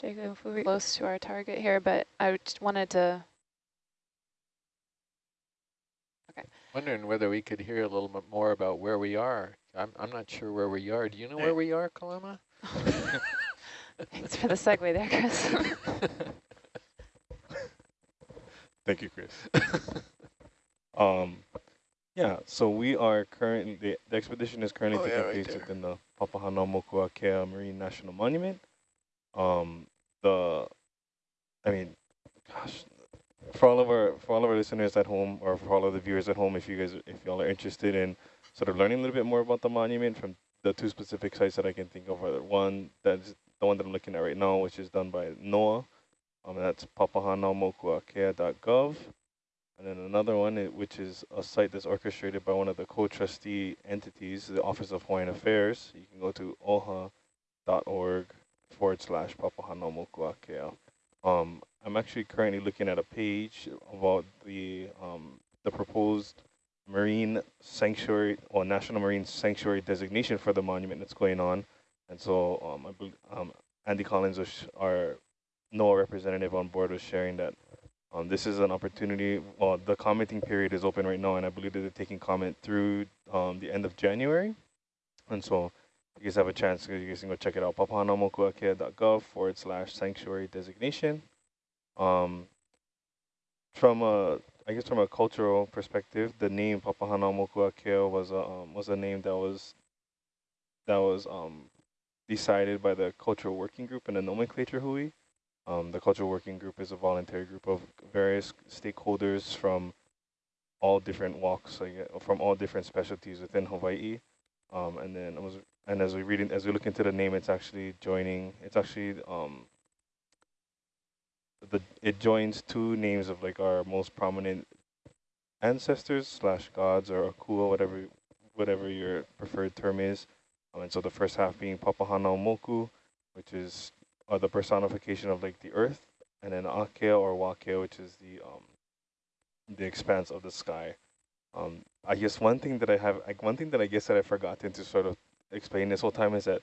[SPEAKER 4] Jacob, we,
[SPEAKER 2] close to our target here, but I just wanted to, Okay.
[SPEAKER 1] Wondering whether we could hear a little bit more about where we are. I'm, I'm not sure where we are. Do you know where we are, Kalama?
[SPEAKER 2] thanks for the segue there, Chris.
[SPEAKER 5] Thank you, Chris. um, yeah, so we are currently, the, the expedition is currently
[SPEAKER 1] Oh, yeah,
[SPEAKER 5] taking
[SPEAKER 1] right
[SPEAKER 5] place
[SPEAKER 1] there.
[SPEAKER 5] within the Papahanaumokuakea Marine National Monument. Um, the, I mean, gosh, for all of our for all of our listeners at home, or for all of the viewers at home, if you guys if y'all are interested in sort of learning a little bit more about the monument from the two specific sites that I can think of, are one that's the one that I'm looking at right now, which is done by NOAA, um, that's papahanaumokuakea.gov. And then another one, which is a site that's orchestrated by one of the co-trustee entities, the Office of Hawaiian Affairs. You can go to oha.org forward slash papahanaumokuakea. Um, I'm actually currently looking at a page about the um, the proposed marine sanctuary or national marine sanctuary designation for the monument that's going on. And so um, I um, Andy Collins, our NOAA representative on board, was sharing that um, this is an opportunity. The commenting period is open right now, and I believe that they're taking comment through um, the end of January. And so you guys have a chance, you guys can go check it out. papahanaumokuakea.gov forward slash sanctuary designation. Um, from a, I guess from a cultural perspective, the name Papahanaumokuakea was a um, was a name that was that was um, decided by the cultural working group and the nomenclature hui. Um, the cultural working group is a voluntary group of various stakeholders from all different walks, like, uh, from all different specialties within Hawaii. Um, and then was, and as we read, as we look into the name, it's actually joining. It's actually um, the it joins two names of like our most prominent ancestors slash gods or akua, whatever whatever your preferred term is. Um, and so the first half being Papahanaumoku, which is uh, the personification of like the earth, and then Akea or Wakea, which is the um, the expanse of the sky. Um, I guess one thing that I have, like one thing that I guess that I've forgotten to sort of explain this whole time is that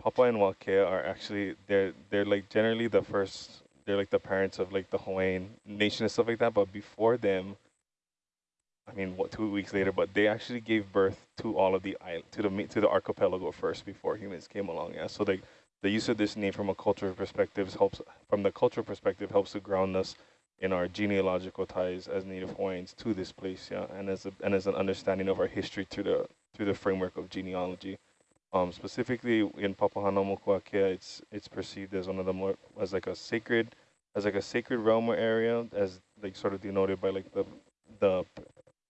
[SPEAKER 5] Papa and Wakea are actually they're they're like generally the first they're like the parents of like the Hawaiian nation and stuff like that. But before them, I mean, what two weeks later, but they actually gave birth to all of the island, to the to the archipelago first before humans came along. Yeah, so they the use of this name from a cultural perspective helps from the cultural perspective helps to ground us in our genealogical ties as Native Hawaiians to this place, yeah, and as a, and as an understanding of our history through the through the framework of genealogy. Um, specifically in Papahanaumokuakea, it's it's perceived as one of the more as like a sacred as like a sacred realm or area, as like sort of denoted by like the the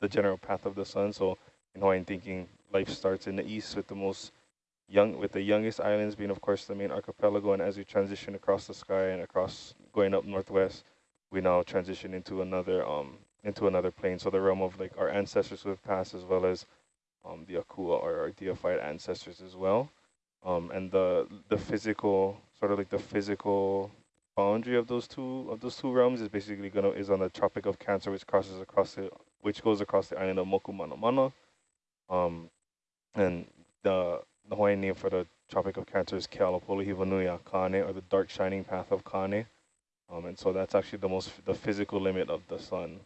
[SPEAKER 5] the general path of the sun. So in Hawaiian thinking, life starts in the east with the most young with the youngest islands being of course the main archipelago, and as we transition across the sky and across going up northwest, we now transition into another um into another plane. So the realm of like our ancestors who have passed as well as um, the Akua or our deified ancestors as well. Um, and the the physical sort of like the physical boundary of those two of those two realms is basically gonna is on the Tropic of Cancer, which crosses across the which goes across the island of Mokumanamana. Um, and the the Hawaiian name for the Tropic of Cancer is Kealapolohivanuia Kane, or the dark shining path of Kane. Um, and so that's actually the most the physical limit of the sun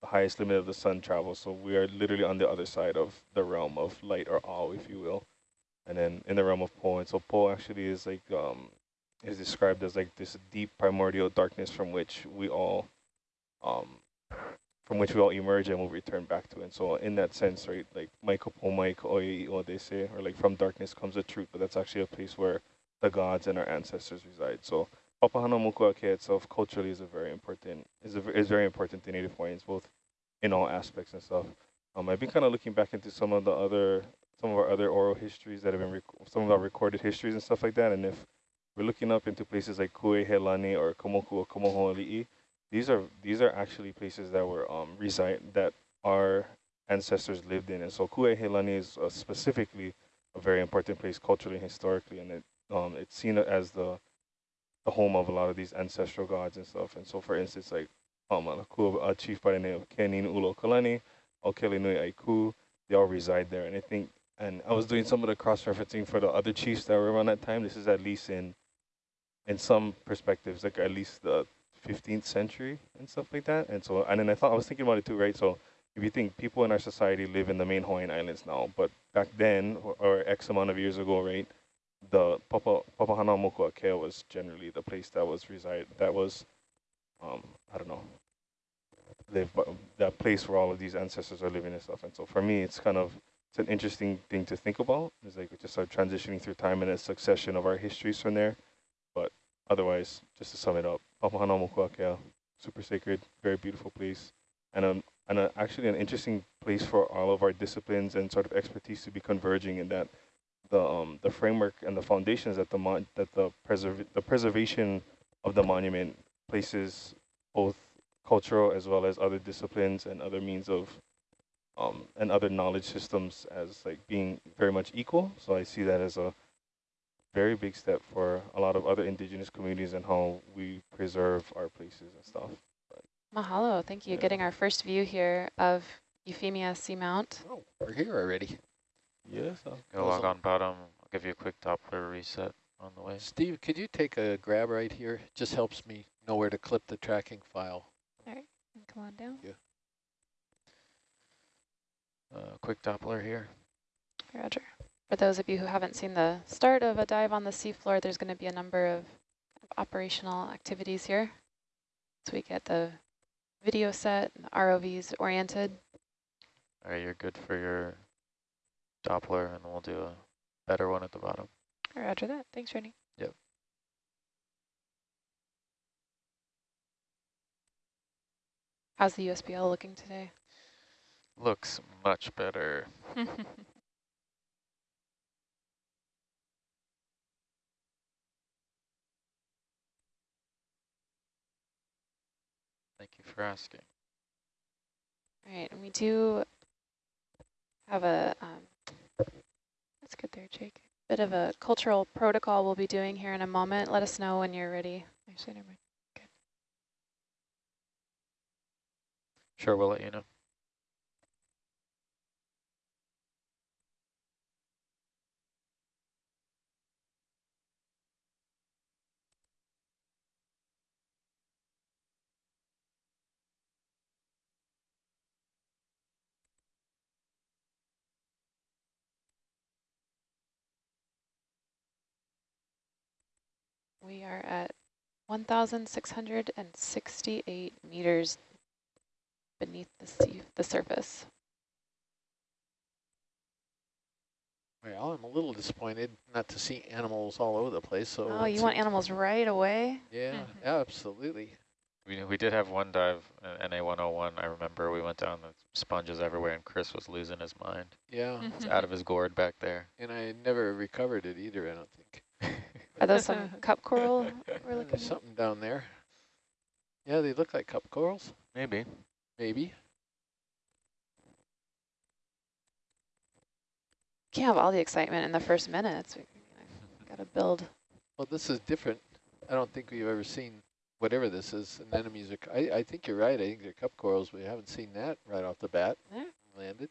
[SPEAKER 5] the highest limit of the sun travel. So we are literally on the other side of the realm of light or all, if you will. And then in the realm of Po, and so Po actually is like um, is described as like this deep primordial darkness from which we all um, from which we all emerge and we'll return back to. And so in that sense, right, like Maiko Po Maiko what they say, or like from darkness comes the truth, but that's actually a place where the gods and our ancestors reside. So Papahanaumokuakea itself culturally is a very important is a, is very important to Native Hawaiians, both in all aspects and stuff. Um, I've been kind of looking back into some of the other some of our other oral histories that have been some of our recorded histories and stuff like that. And if we're looking up into places like Kuehelani or Komoku or Komohoali'i, these are these are actually places that were um, reside that our ancestors lived in. And so Kuehelani is uh, specifically a very important place culturally and historically, and it um, it's seen as the the home of a lot of these ancestral gods and stuff. And so, for instance, like um, a chief by the name of Kenin Ulo Kalani, Okelinui Aiku, they all reside there. And I think, and I was doing some of the cross-referencing for the other chiefs that were around that time. This is at least in, in some perspectives, like at least the 15th century and stuff like that. And so, and then I thought, I was thinking about it too, right? So if you think people in our society live in the main Hawaiian Islands now, but back then, or, or X amount of years ago, right, the Papa Papahanaumokuakea was generally the place that was reside that was um I don't know live that place where all of these ancestors are living and stuff. And so for me it's kind of it's an interesting thing to think about. It's like we just start transitioning through time and a succession of our histories from there. But otherwise, just to sum it up, Papahanaumokuakea, super sacred, very beautiful place. And um and a, actually an interesting place for all of our disciplines and sort of expertise to be converging in that the um, the framework and the foundations that the mon that the preserve the preservation of the monument places both cultural as well as other disciplines and other means of um, and other knowledge systems as like being very much equal. So I see that as a very big step for a lot of other indigenous communities and how we preserve our places and stuff. But
[SPEAKER 2] Mahalo, thank you. Yeah. Getting our first view here of Euphemia Seamount.
[SPEAKER 1] Oh, we're here already.
[SPEAKER 5] Yes.
[SPEAKER 6] Go log on bottom. I'll give you a quick Doppler reset on the way.
[SPEAKER 1] Steve, could you take a grab right here? Just helps me know where to clip the tracking file.
[SPEAKER 4] All right, come on down.
[SPEAKER 1] Yeah.
[SPEAKER 6] Uh, quick Doppler here.
[SPEAKER 2] Roger. For those of you who haven't seen the start of a dive on the seafloor, there's going to be a number of operational activities here. So we get the video set, the ROVs oriented.
[SPEAKER 6] All right, you're good for your Doppler, and we'll do a better one at the bottom.
[SPEAKER 4] All right, roger that. Thanks, Rennie.
[SPEAKER 6] Yep.
[SPEAKER 2] How's the USBL looking today?
[SPEAKER 6] Looks much better. for asking.
[SPEAKER 2] All right, and we do have a um,
[SPEAKER 4] that's good there, Jake.
[SPEAKER 2] Bit of a cultural protocol we'll be doing here in a moment. Let us know when you're ready.
[SPEAKER 4] Actually, never mind. Good.
[SPEAKER 6] Sure, we'll let you know.
[SPEAKER 2] We are at 1,668 meters beneath the sea, the surface.
[SPEAKER 1] Well, I'm a little disappointed not to see animals all over the place. So
[SPEAKER 2] Oh, you
[SPEAKER 1] it's-
[SPEAKER 2] want animals right away?
[SPEAKER 1] Yeah, absolutely.
[SPEAKER 6] We, we did have one dive, uh, NA101, I remember we went down, the sponges everywhere, and Chris was losing his mind.
[SPEAKER 1] Yeah,
[SPEAKER 6] It's out of his gourd back there.
[SPEAKER 1] and I never recovered it either. I don't think.
[SPEAKER 2] Are those some cup coral we're looking
[SPEAKER 1] There's
[SPEAKER 2] at?
[SPEAKER 1] something down there. Yeah, they look like cup corals.
[SPEAKER 6] Maybe.
[SPEAKER 1] Maybe.
[SPEAKER 2] Can't have all the excitement in the first minutes. We got to build.
[SPEAKER 1] Well, this is different. I don't think we've ever seen whatever this is. Anemones are. I, I think you're right. I think they're cup corals. We haven't seen that right off the bat.
[SPEAKER 2] Yeah.
[SPEAKER 1] Landed.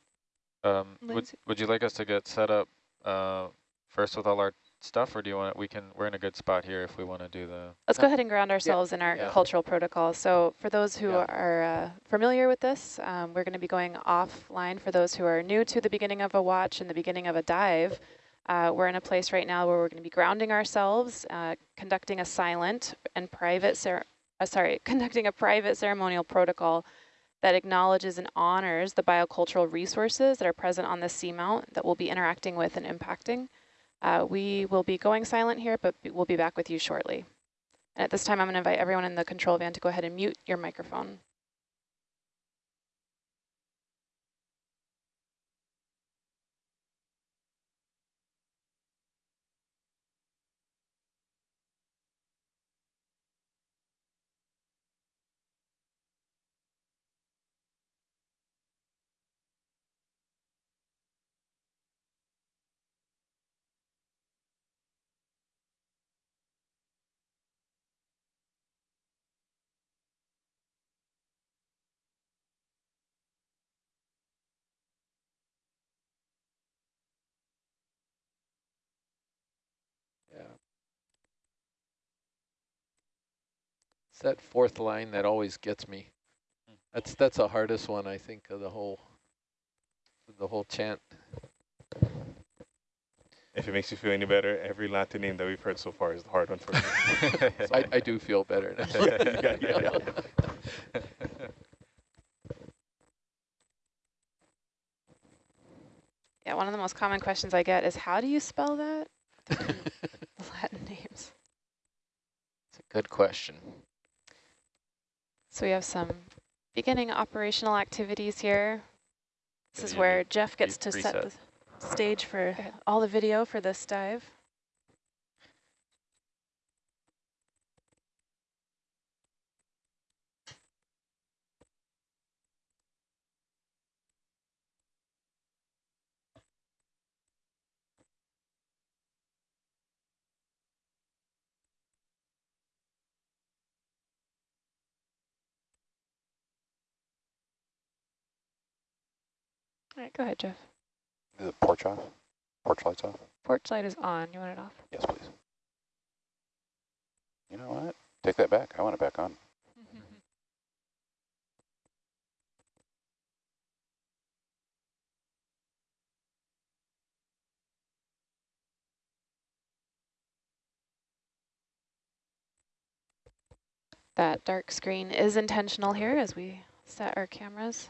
[SPEAKER 6] Um, would, would you like us to get set up uh, first with all our stuff, or do you want, we can, we're in a good spot here if we want to do the,
[SPEAKER 2] Let's go ahead and ground ourselves in our
[SPEAKER 1] yeah.
[SPEAKER 2] cultural protocol. So for those who
[SPEAKER 1] Yeah.
[SPEAKER 2] are uh, familiar with this, um, we're going to be going offline. For those who are new to the beginning of a watch and the beginning of a dive, uh, we're in a place right now where we're going to be grounding ourselves, uh, conducting a silent and private, cer uh, sorry, conducting a private ceremonial protocol that acknowledges and honors the biocultural resources that are present on the seamount that we'll be interacting with and impacting. Uh, we will be going silent here, but we'll be back with you shortly. And at this time, I'm going to invite everyone in the control van to go ahead and mute your microphone.
[SPEAKER 1] Yeah. It's that fourth line that always gets me. That's mm-hmm. that's the hardest one I think of the whole the whole chant.
[SPEAKER 5] If it makes you feel any better, every Latin name that we've heard so far is the hard one for me.
[SPEAKER 1] I, I do feel better. now.
[SPEAKER 5] Yeah, yeah, yeah.
[SPEAKER 2] Yeah, one of the most common questions I get is, how do you spell that? Latin names.
[SPEAKER 3] It's a good question.
[SPEAKER 2] So we have some beginning operational activities here. This is where Jeff gets to
[SPEAKER 6] brief
[SPEAKER 2] set the stage for all the video for this dive. All right, go ahead, Jeff.
[SPEAKER 7] Is the porch off? Porch lights off?
[SPEAKER 4] Porch light is on. You want it off?
[SPEAKER 7] Yes, please. You know what? Take that back. I want it back on.
[SPEAKER 2] That dark screen is intentional here as we set our cameras.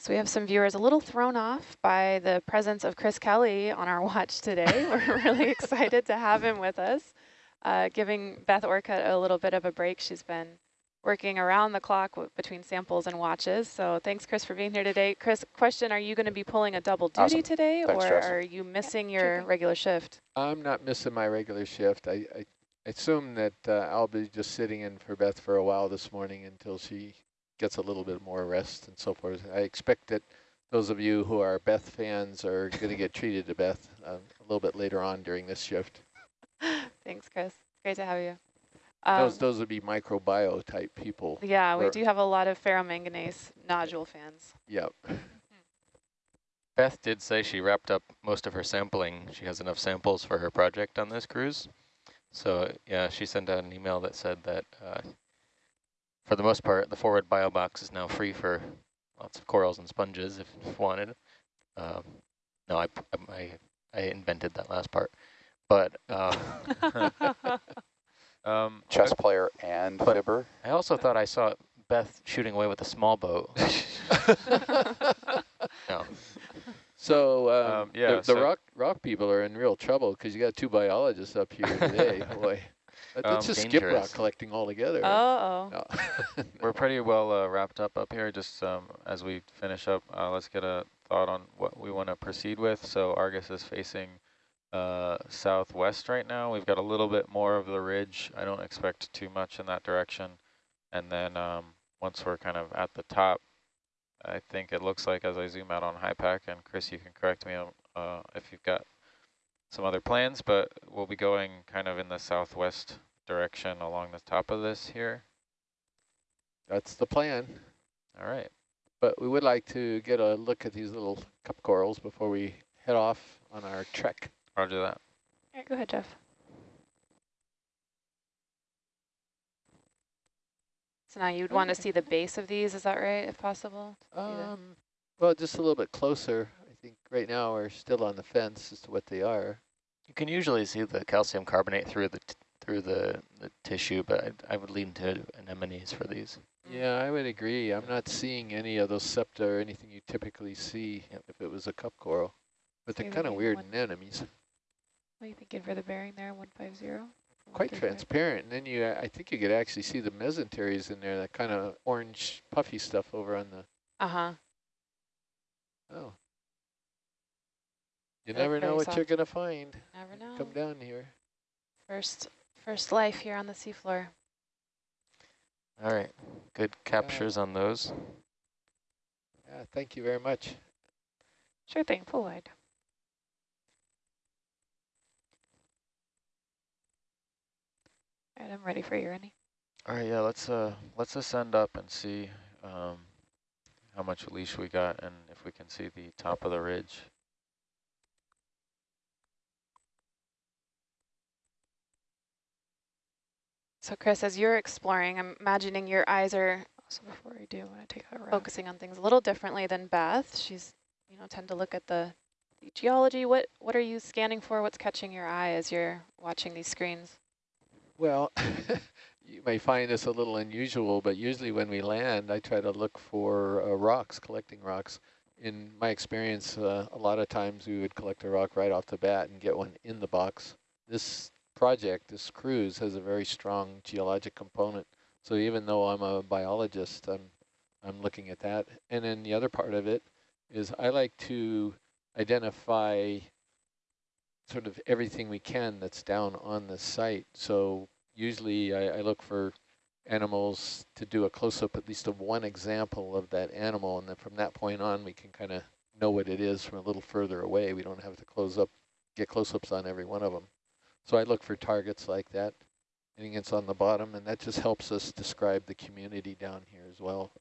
[SPEAKER 2] So we have some viewers a little thrown off by the presence of Chris Kelley on our watch today. We're really excited to have him with us, uh, giving Beth Orcutt a little bit of a break. She's been working around the clock w between samples and watches. So thanks, Chris, for being here today. Chris, question, are you going to be pulling a double duty
[SPEAKER 7] Awesome.
[SPEAKER 2] today,
[SPEAKER 7] Thanks,
[SPEAKER 2] or
[SPEAKER 7] Jess.
[SPEAKER 2] are you missing
[SPEAKER 4] sure
[SPEAKER 2] your
[SPEAKER 4] thing.
[SPEAKER 2] regular shift?
[SPEAKER 1] I'm not missing my regular shift. I, I assume that uh, I'll be just sitting in for Beth for a while this morning until she gets a little bit more rest and so forth. I expect that those of you who are Beth fans are going to get treated to Beth uh, a little bit later on during this shift.
[SPEAKER 2] thanks, Chris. Great to have you.
[SPEAKER 1] those
[SPEAKER 2] Um,
[SPEAKER 1] those would be microbio type people.
[SPEAKER 2] yeah, we do have a lot of ferromanganese nodule fans.
[SPEAKER 1] Yep.
[SPEAKER 3] Beth did say she wrapped up most of her sampling. She has enough samples for her project on this cruise. So yeah, she sent out an email that said that uh, for the most part, the forward bio box is now free for lots of corals and sponges if wanted. Um, no, I, I, I invented that last part. But um,
[SPEAKER 6] Um,
[SPEAKER 7] Chess player and
[SPEAKER 3] But-
[SPEAKER 7] fibber.
[SPEAKER 3] I also thought I saw Beth shooting away with a small boat. no.
[SPEAKER 1] So um,
[SPEAKER 6] Um, yeah,
[SPEAKER 1] the, the
[SPEAKER 6] so-
[SPEAKER 1] rock rock people are in real trouble because you got two biologists up here today. Boy, Let-
[SPEAKER 6] Um,
[SPEAKER 1] let's just skip rock
[SPEAKER 3] dangerous.
[SPEAKER 1] collecting altogether.
[SPEAKER 2] Uh-oh.
[SPEAKER 1] No.
[SPEAKER 6] We're pretty well uh, wrapped up up here. Just um, as we finish up, uh, let's get a thought on what we want to proceed with. So Argus is facing uh, southwest right now. We've got a little bit more of the ridge. I don't expect too much in that direction. And then um, once we're kind of at the top, I think it looks like as I zoom out on HYPACK, and Chris, you can correct me uh, if you've got some other plans, but we'll be going kind of in the southwest direction along the top of this here.
[SPEAKER 1] That's the plan.
[SPEAKER 6] All right.
[SPEAKER 1] But we would like to get a look at these little cup corals before we head off on our trek.
[SPEAKER 6] Roger that.
[SPEAKER 4] All right, go ahead, Jeff.
[SPEAKER 2] So now you'd want to see the base of these, is that right, if possible? to see the-
[SPEAKER 1] Um, well, just a little bit closer. I think right now we're still on the fence as to what they are.
[SPEAKER 3] You can usually see the calcium carbonate through the t through the, the tissue, but I, I would lean to anemones for these.
[SPEAKER 1] Yeah, I would agree. I'm not seeing any of those septa or anything you typically see if it was a cup coral. But
[SPEAKER 4] So
[SPEAKER 1] they're kind of weird
[SPEAKER 4] one-
[SPEAKER 1] anemones.
[SPEAKER 4] What are you thinking for the bearing there, 150?
[SPEAKER 1] Quite transparent. And then you, I think you could actually see the mesenteries in there, that kind of orange puffy stuff over on the,
[SPEAKER 2] Uh-huh.
[SPEAKER 1] oh. You
[SPEAKER 2] They look
[SPEAKER 1] never know
[SPEAKER 2] very
[SPEAKER 1] what you're going to find.
[SPEAKER 2] Never know.
[SPEAKER 1] Come down here.
[SPEAKER 2] First, first life here on the seafloor.
[SPEAKER 3] All right, good captures on those.
[SPEAKER 1] Yeah, thank you very much.
[SPEAKER 4] Sure thing, full wide. All right, I'm ready for you, Rennie.
[SPEAKER 6] All right, yeah, let's uh let's ascend up and see um how much leash we got and if we can see the top of the ridge.
[SPEAKER 2] So Chris, as you're exploring, I'm imagining your eyes are
[SPEAKER 4] Also, before I do, I want to take that rock.
[SPEAKER 2] focusing on things a little differently than Beth. She's, you know, tend to look at the, the geology. What what are you scanning for? What's catching your eye as you're watching these screens?
[SPEAKER 1] Well, you may find this a little unusual, but usually when we land, I try to look for uh, rocks, collecting rocks. In my experience, uh, a lot of times we would collect a rock right off the bat and get one in the box. This project, this cruise, has a very strong geologic component. So even though I'm a biologist, I'm, I'm looking at that. And then the other part of it is I like to identify sort of everything we can that's down on the site. So usually I, I look for animals to do a close-up at least of one example of that animal, and then from that point on we can kind of know what it is from a little further away. We don't have to close up, get close-ups on every one of them. So I look for targets like that, anything that's on the bottom, and that just helps us describe the community down here as well.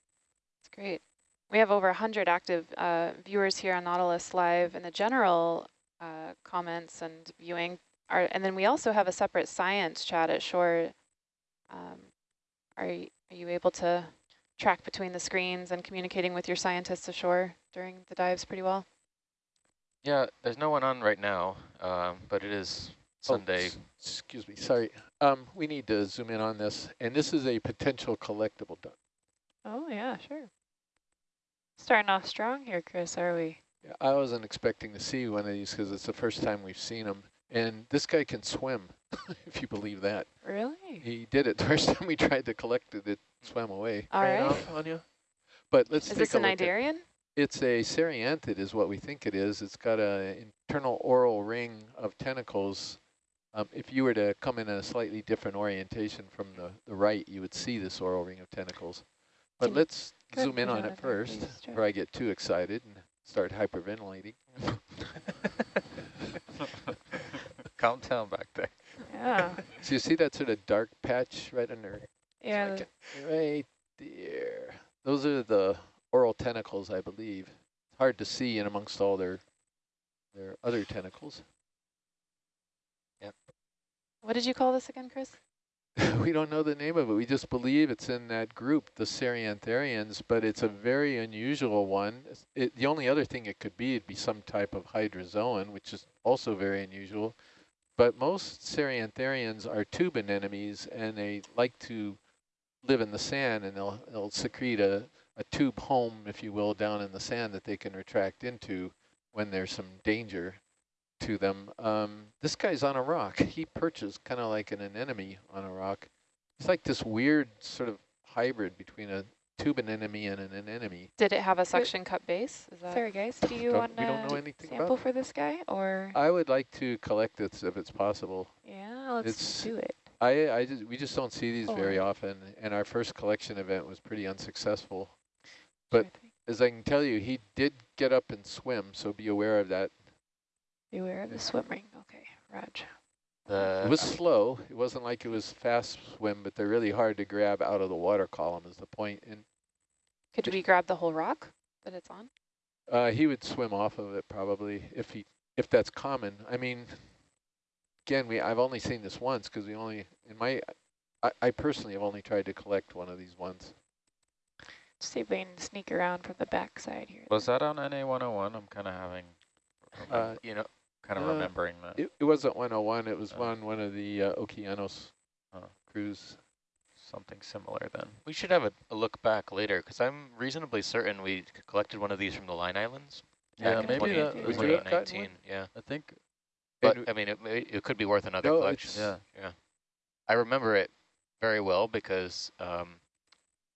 [SPEAKER 2] It's great. We have over 100 active uh, viewers here on Nautilus Live in the general uh, comments and viewing. Are, and then we also have a separate science chat at shore. Um, are, y- are you able to track between the screens and communicating with your scientists ashore during the dives pretty well?
[SPEAKER 3] Yeah, there's no one on right now, um, but it is Sunday.
[SPEAKER 1] s- excuse me, sorry. Um, we need to zoom in on this, and this is a potential collectible duck.
[SPEAKER 4] Oh, yeah, sure. Starting off strong here, Chris, are we?
[SPEAKER 1] Yeah, I wasn't expecting to see one of these because it's the first time we've seen them. And this guy can swim, if you believe that.
[SPEAKER 4] Really?
[SPEAKER 1] He did it the first time we tried to collect it, it swam away.
[SPEAKER 2] All
[SPEAKER 8] Right
[SPEAKER 2] right.
[SPEAKER 8] off on you.
[SPEAKER 1] But let's
[SPEAKER 2] Is
[SPEAKER 1] take
[SPEAKER 2] this
[SPEAKER 1] a
[SPEAKER 2] an
[SPEAKER 1] look at-
[SPEAKER 2] Cnidarian?
[SPEAKER 1] It's a Cerianthid is what we think it is. It's got an internal oral ring of tentacles. Um, if you were to come in a slightly different orientation from the, the right, you would see this oral ring of tentacles. But
[SPEAKER 2] Can-
[SPEAKER 1] let's
[SPEAKER 4] Go
[SPEAKER 1] zoom in on
[SPEAKER 4] it
[SPEAKER 1] it
[SPEAKER 4] on there,
[SPEAKER 1] first
[SPEAKER 4] please,
[SPEAKER 1] before I get too excited and start hyperventilating.
[SPEAKER 6] Calm down back there.
[SPEAKER 4] Yeah.
[SPEAKER 1] So you see that sort of dark patch right under
[SPEAKER 4] yeah.
[SPEAKER 1] Like Right there. Those are the oral tentacles, I believe. It's hard to see in amongst all their their other tentacles.
[SPEAKER 2] What did you call this again, Chris?
[SPEAKER 1] we don't know the name of it. We just believe it's in that group, the Ceriantharians, but it's a very unusual one. It, the only other thing it could be, it'd be some type of hydrozoan, which is also very unusual. But most Ceriantharians are tube anemones, and they like to live in the sand, and they'll, they'll secrete a, a tube home, if you will, down in the sand that they can retract into when there's some danger to them. Um, this guy's on a rock. He perches kind of like an anemone on a rock. It's like this weird sort of hybrid between a tube anemone and an anemone.
[SPEAKER 2] Did it have a suction cup base? Is that
[SPEAKER 4] Sorry, guys. Do you want
[SPEAKER 1] we don't know
[SPEAKER 4] to
[SPEAKER 1] anything
[SPEAKER 4] sample
[SPEAKER 1] about
[SPEAKER 4] for this guy, or
[SPEAKER 1] I would like to collect this if it's possible.
[SPEAKER 4] yeah, let's
[SPEAKER 1] it's-
[SPEAKER 4] do it.
[SPEAKER 1] I, I just, we just don't see these very often, and our first collection event was pretty unsuccessful. But
[SPEAKER 4] Sure
[SPEAKER 1] as I can tell you, he did get up and swim, so be aware of that.
[SPEAKER 4] Beware of the swim ring. Okay, Raj.
[SPEAKER 3] The
[SPEAKER 1] It was slow. It wasn't like it was fast swim, but they're really hard to grab out of the water column is the point. And
[SPEAKER 2] could we grab the whole rock that it's on?
[SPEAKER 1] uh, he would swim off of it probably if he if that's common. I mean, again, we I've only seen this once because we only in my I, I personally have only tried to collect one of these once.
[SPEAKER 4] See if we can sneak around from the back side here.
[SPEAKER 6] Was that on NA101? I'm kind of having,
[SPEAKER 1] Uh,
[SPEAKER 3] you know,
[SPEAKER 6] kind of
[SPEAKER 1] uh,
[SPEAKER 6] remembering that.
[SPEAKER 1] It, it wasn't 101. It was
[SPEAKER 6] Oh.
[SPEAKER 1] on one of the uh, Okeanos
[SPEAKER 6] Oh.
[SPEAKER 1] cruise.
[SPEAKER 6] Something similar then.
[SPEAKER 3] we should have a, a look back later because I'm reasonably certain we collected one of these from the Line Islands.
[SPEAKER 6] Yeah, maybe
[SPEAKER 3] 20
[SPEAKER 6] that-
[SPEAKER 1] we could
[SPEAKER 3] 2019. Yeah,
[SPEAKER 6] I think,
[SPEAKER 3] but I mean, it, it could be worth another
[SPEAKER 1] No,
[SPEAKER 3] collection.
[SPEAKER 6] yeah.
[SPEAKER 3] Yeah, I remember it very well because um,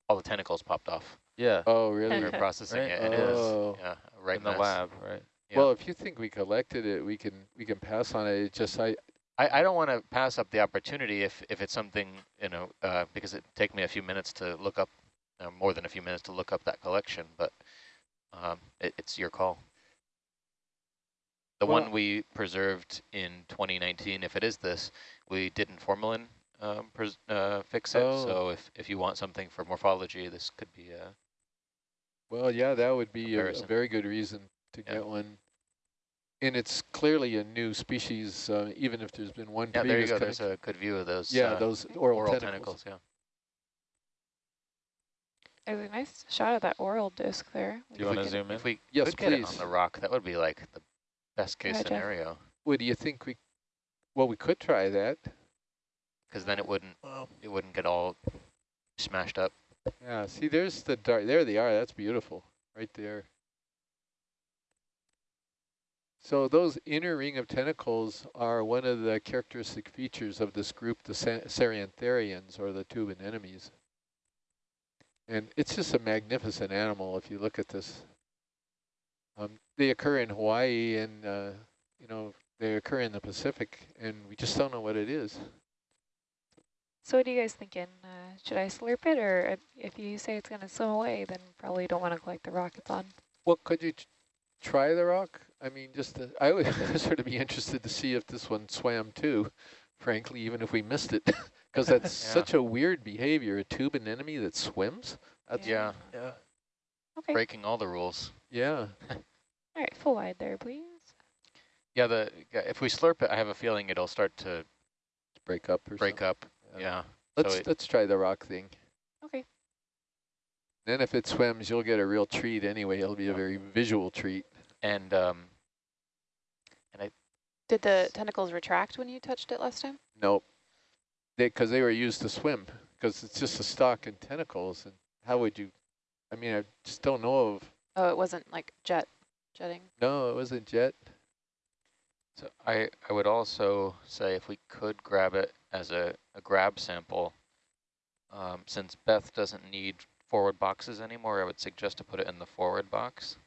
[SPEAKER 3] all the tentacles popped off
[SPEAKER 6] Yeah,
[SPEAKER 1] Oh, really?
[SPEAKER 3] we were processing
[SPEAKER 6] Right.
[SPEAKER 3] it, and it
[SPEAKER 1] Oh.
[SPEAKER 3] was yeah, right
[SPEAKER 6] in the
[SPEAKER 3] mess.
[SPEAKER 6] lab, right?
[SPEAKER 3] Yeah.
[SPEAKER 1] Well, if you think we collected it, we can we can pass on it. It just I
[SPEAKER 3] I, I don't want to pass up the opportunity if, if it's something, you know, uh, because it take me a few minutes to look up, uh, more than a few minutes to look up that collection, but um, it, it's your call. The
[SPEAKER 1] Well-
[SPEAKER 3] one we preserved in 2019, if it is this, we didn't formalin um, pres uh, fix it,
[SPEAKER 1] Oh.
[SPEAKER 3] so if, if you want something for morphology, this could be a,
[SPEAKER 1] well, yeah, that would be a, a very good reason to
[SPEAKER 3] Yeah.
[SPEAKER 1] get one. And it's clearly a new species, uh, even if there's been one
[SPEAKER 3] yeah, there you go, there's a good view of those
[SPEAKER 1] yeah,
[SPEAKER 3] uh,
[SPEAKER 1] those oral,
[SPEAKER 3] oral
[SPEAKER 1] tentacles.
[SPEAKER 3] tentacles, yeah.
[SPEAKER 4] There's a nice shot of that oral disc there.
[SPEAKER 6] Do you
[SPEAKER 3] If we
[SPEAKER 6] want to zoom in?
[SPEAKER 3] If we
[SPEAKER 1] Yes,
[SPEAKER 3] could get it on the rock, that would be like the best case
[SPEAKER 4] ahead, Jeff.
[SPEAKER 3] scenario.
[SPEAKER 1] What do you think we? Well, we could try that.
[SPEAKER 3] because then it wouldn't it wouldn't get all smashed up.
[SPEAKER 1] Yeah. See, there's the dark. There they are. That's beautiful, right there. So those inner ring of tentacles are one of the characteristic features of this group, the Sa- or the tube anemones. And it's just a magnificent animal if you look at this. Um, they occur in Hawaii and, uh, you know, they occur in the Pacific, and we just don't know what it is.
[SPEAKER 4] So what are you guys thinking? Uh, should I slurp it, or if, you say it's going to swim away, then probably don't want to collect the rock it's on?
[SPEAKER 1] Well, could you try the rock? I mean, just to, I would sort of be interested to see if this one swam too, frankly, even if we missed it, because that's
[SPEAKER 3] Yeah.
[SPEAKER 1] such a weird behavior, a tube anemone that swims. That's,
[SPEAKER 3] Yeah,
[SPEAKER 8] Yeah.
[SPEAKER 4] Okay.
[SPEAKER 3] breaking all the rules.
[SPEAKER 1] yeah.
[SPEAKER 4] All right, full wide there, please.
[SPEAKER 3] Yeah, the if we slurp it, I have a feeling it'll start to
[SPEAKER 1] break up or
[SPEAKER 3] break
[SPEAKER 1] something.
[SPEAKER 3] up. Yeah.
[SPEAKER 1] Let's
[SPEAKER 3] so it,
[SPEAKER 1] let's try the rock thing.
[SPEAKER 4] Okay.
[SPEAKER 1] Then if it swims, you'll get a real treat anyway. It'll be a very visual treat.
[SPEAKER 3] and um,
[SPEAKER 2] Did the tentacles retract when you touched it last time?
[SPEAKER 1] Nope. Because they, were used to swim, because it's just a stock and tentacles. And how would you, I mean, I just don't know of,
[SPEAKER 2] Oh, it wasn't like jet, jetting.
[SPEAKER 1] no, it wasn't jet.
[SPEAKER 3] so I I would also say if we could grab it as a, a grab sample, um, since Beth doesn't need forward boxes anymore, I would suggest to put it in the forward box.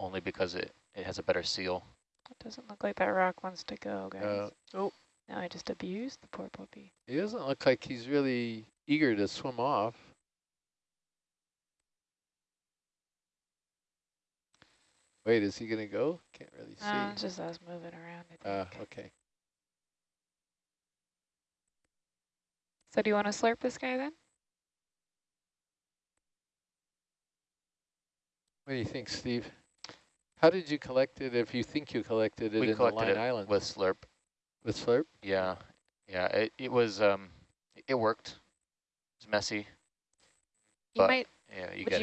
[SPEAKER 3] Only because it, it has a better seal.
[SPEAKER 4] It doesn't look like that rock wants to go, guys.
[SPEAKER 1] Uh,
[SPEAKER 8] Oh.
[SPEAKER 4] Now I just abused the poor puppy.
[SPEAKER 1] He doesn't look like he's really eager to swim off. Wait, is he going to go? Can't really see.
[SPEAKER 4] Uh, it's just us moving around, I
[SPEAKER 1] Uh, okay.
[SPEAKER 4] So do you want to slurp this guy then?
[SPEAKER 1] What do you think, Steve? How did you collect it if you think you collected it
[SPEAKER 3] we
[SPEAKER 1] in the
[SPEAKER 3] collected
[SPEAKER 1] Line
[SPEAKER 3] it
[SPEAKER 1] Islands?
[SPEAKER 3] with slurp.
[SPEAKER 1] with slurp?
[SPEAKER 3] Yeah, yeah. It it was um, it worked. It's messy.
[SPEAKER 2] You
[SPEAKER 3] But
[SPEAKER 2] might
[SPEAKER 3] Yeah, you
[SPEAKER 2] Would
[SPEAKER 3] get
[SPEAKER 2] you
[SPEAKER 3] it.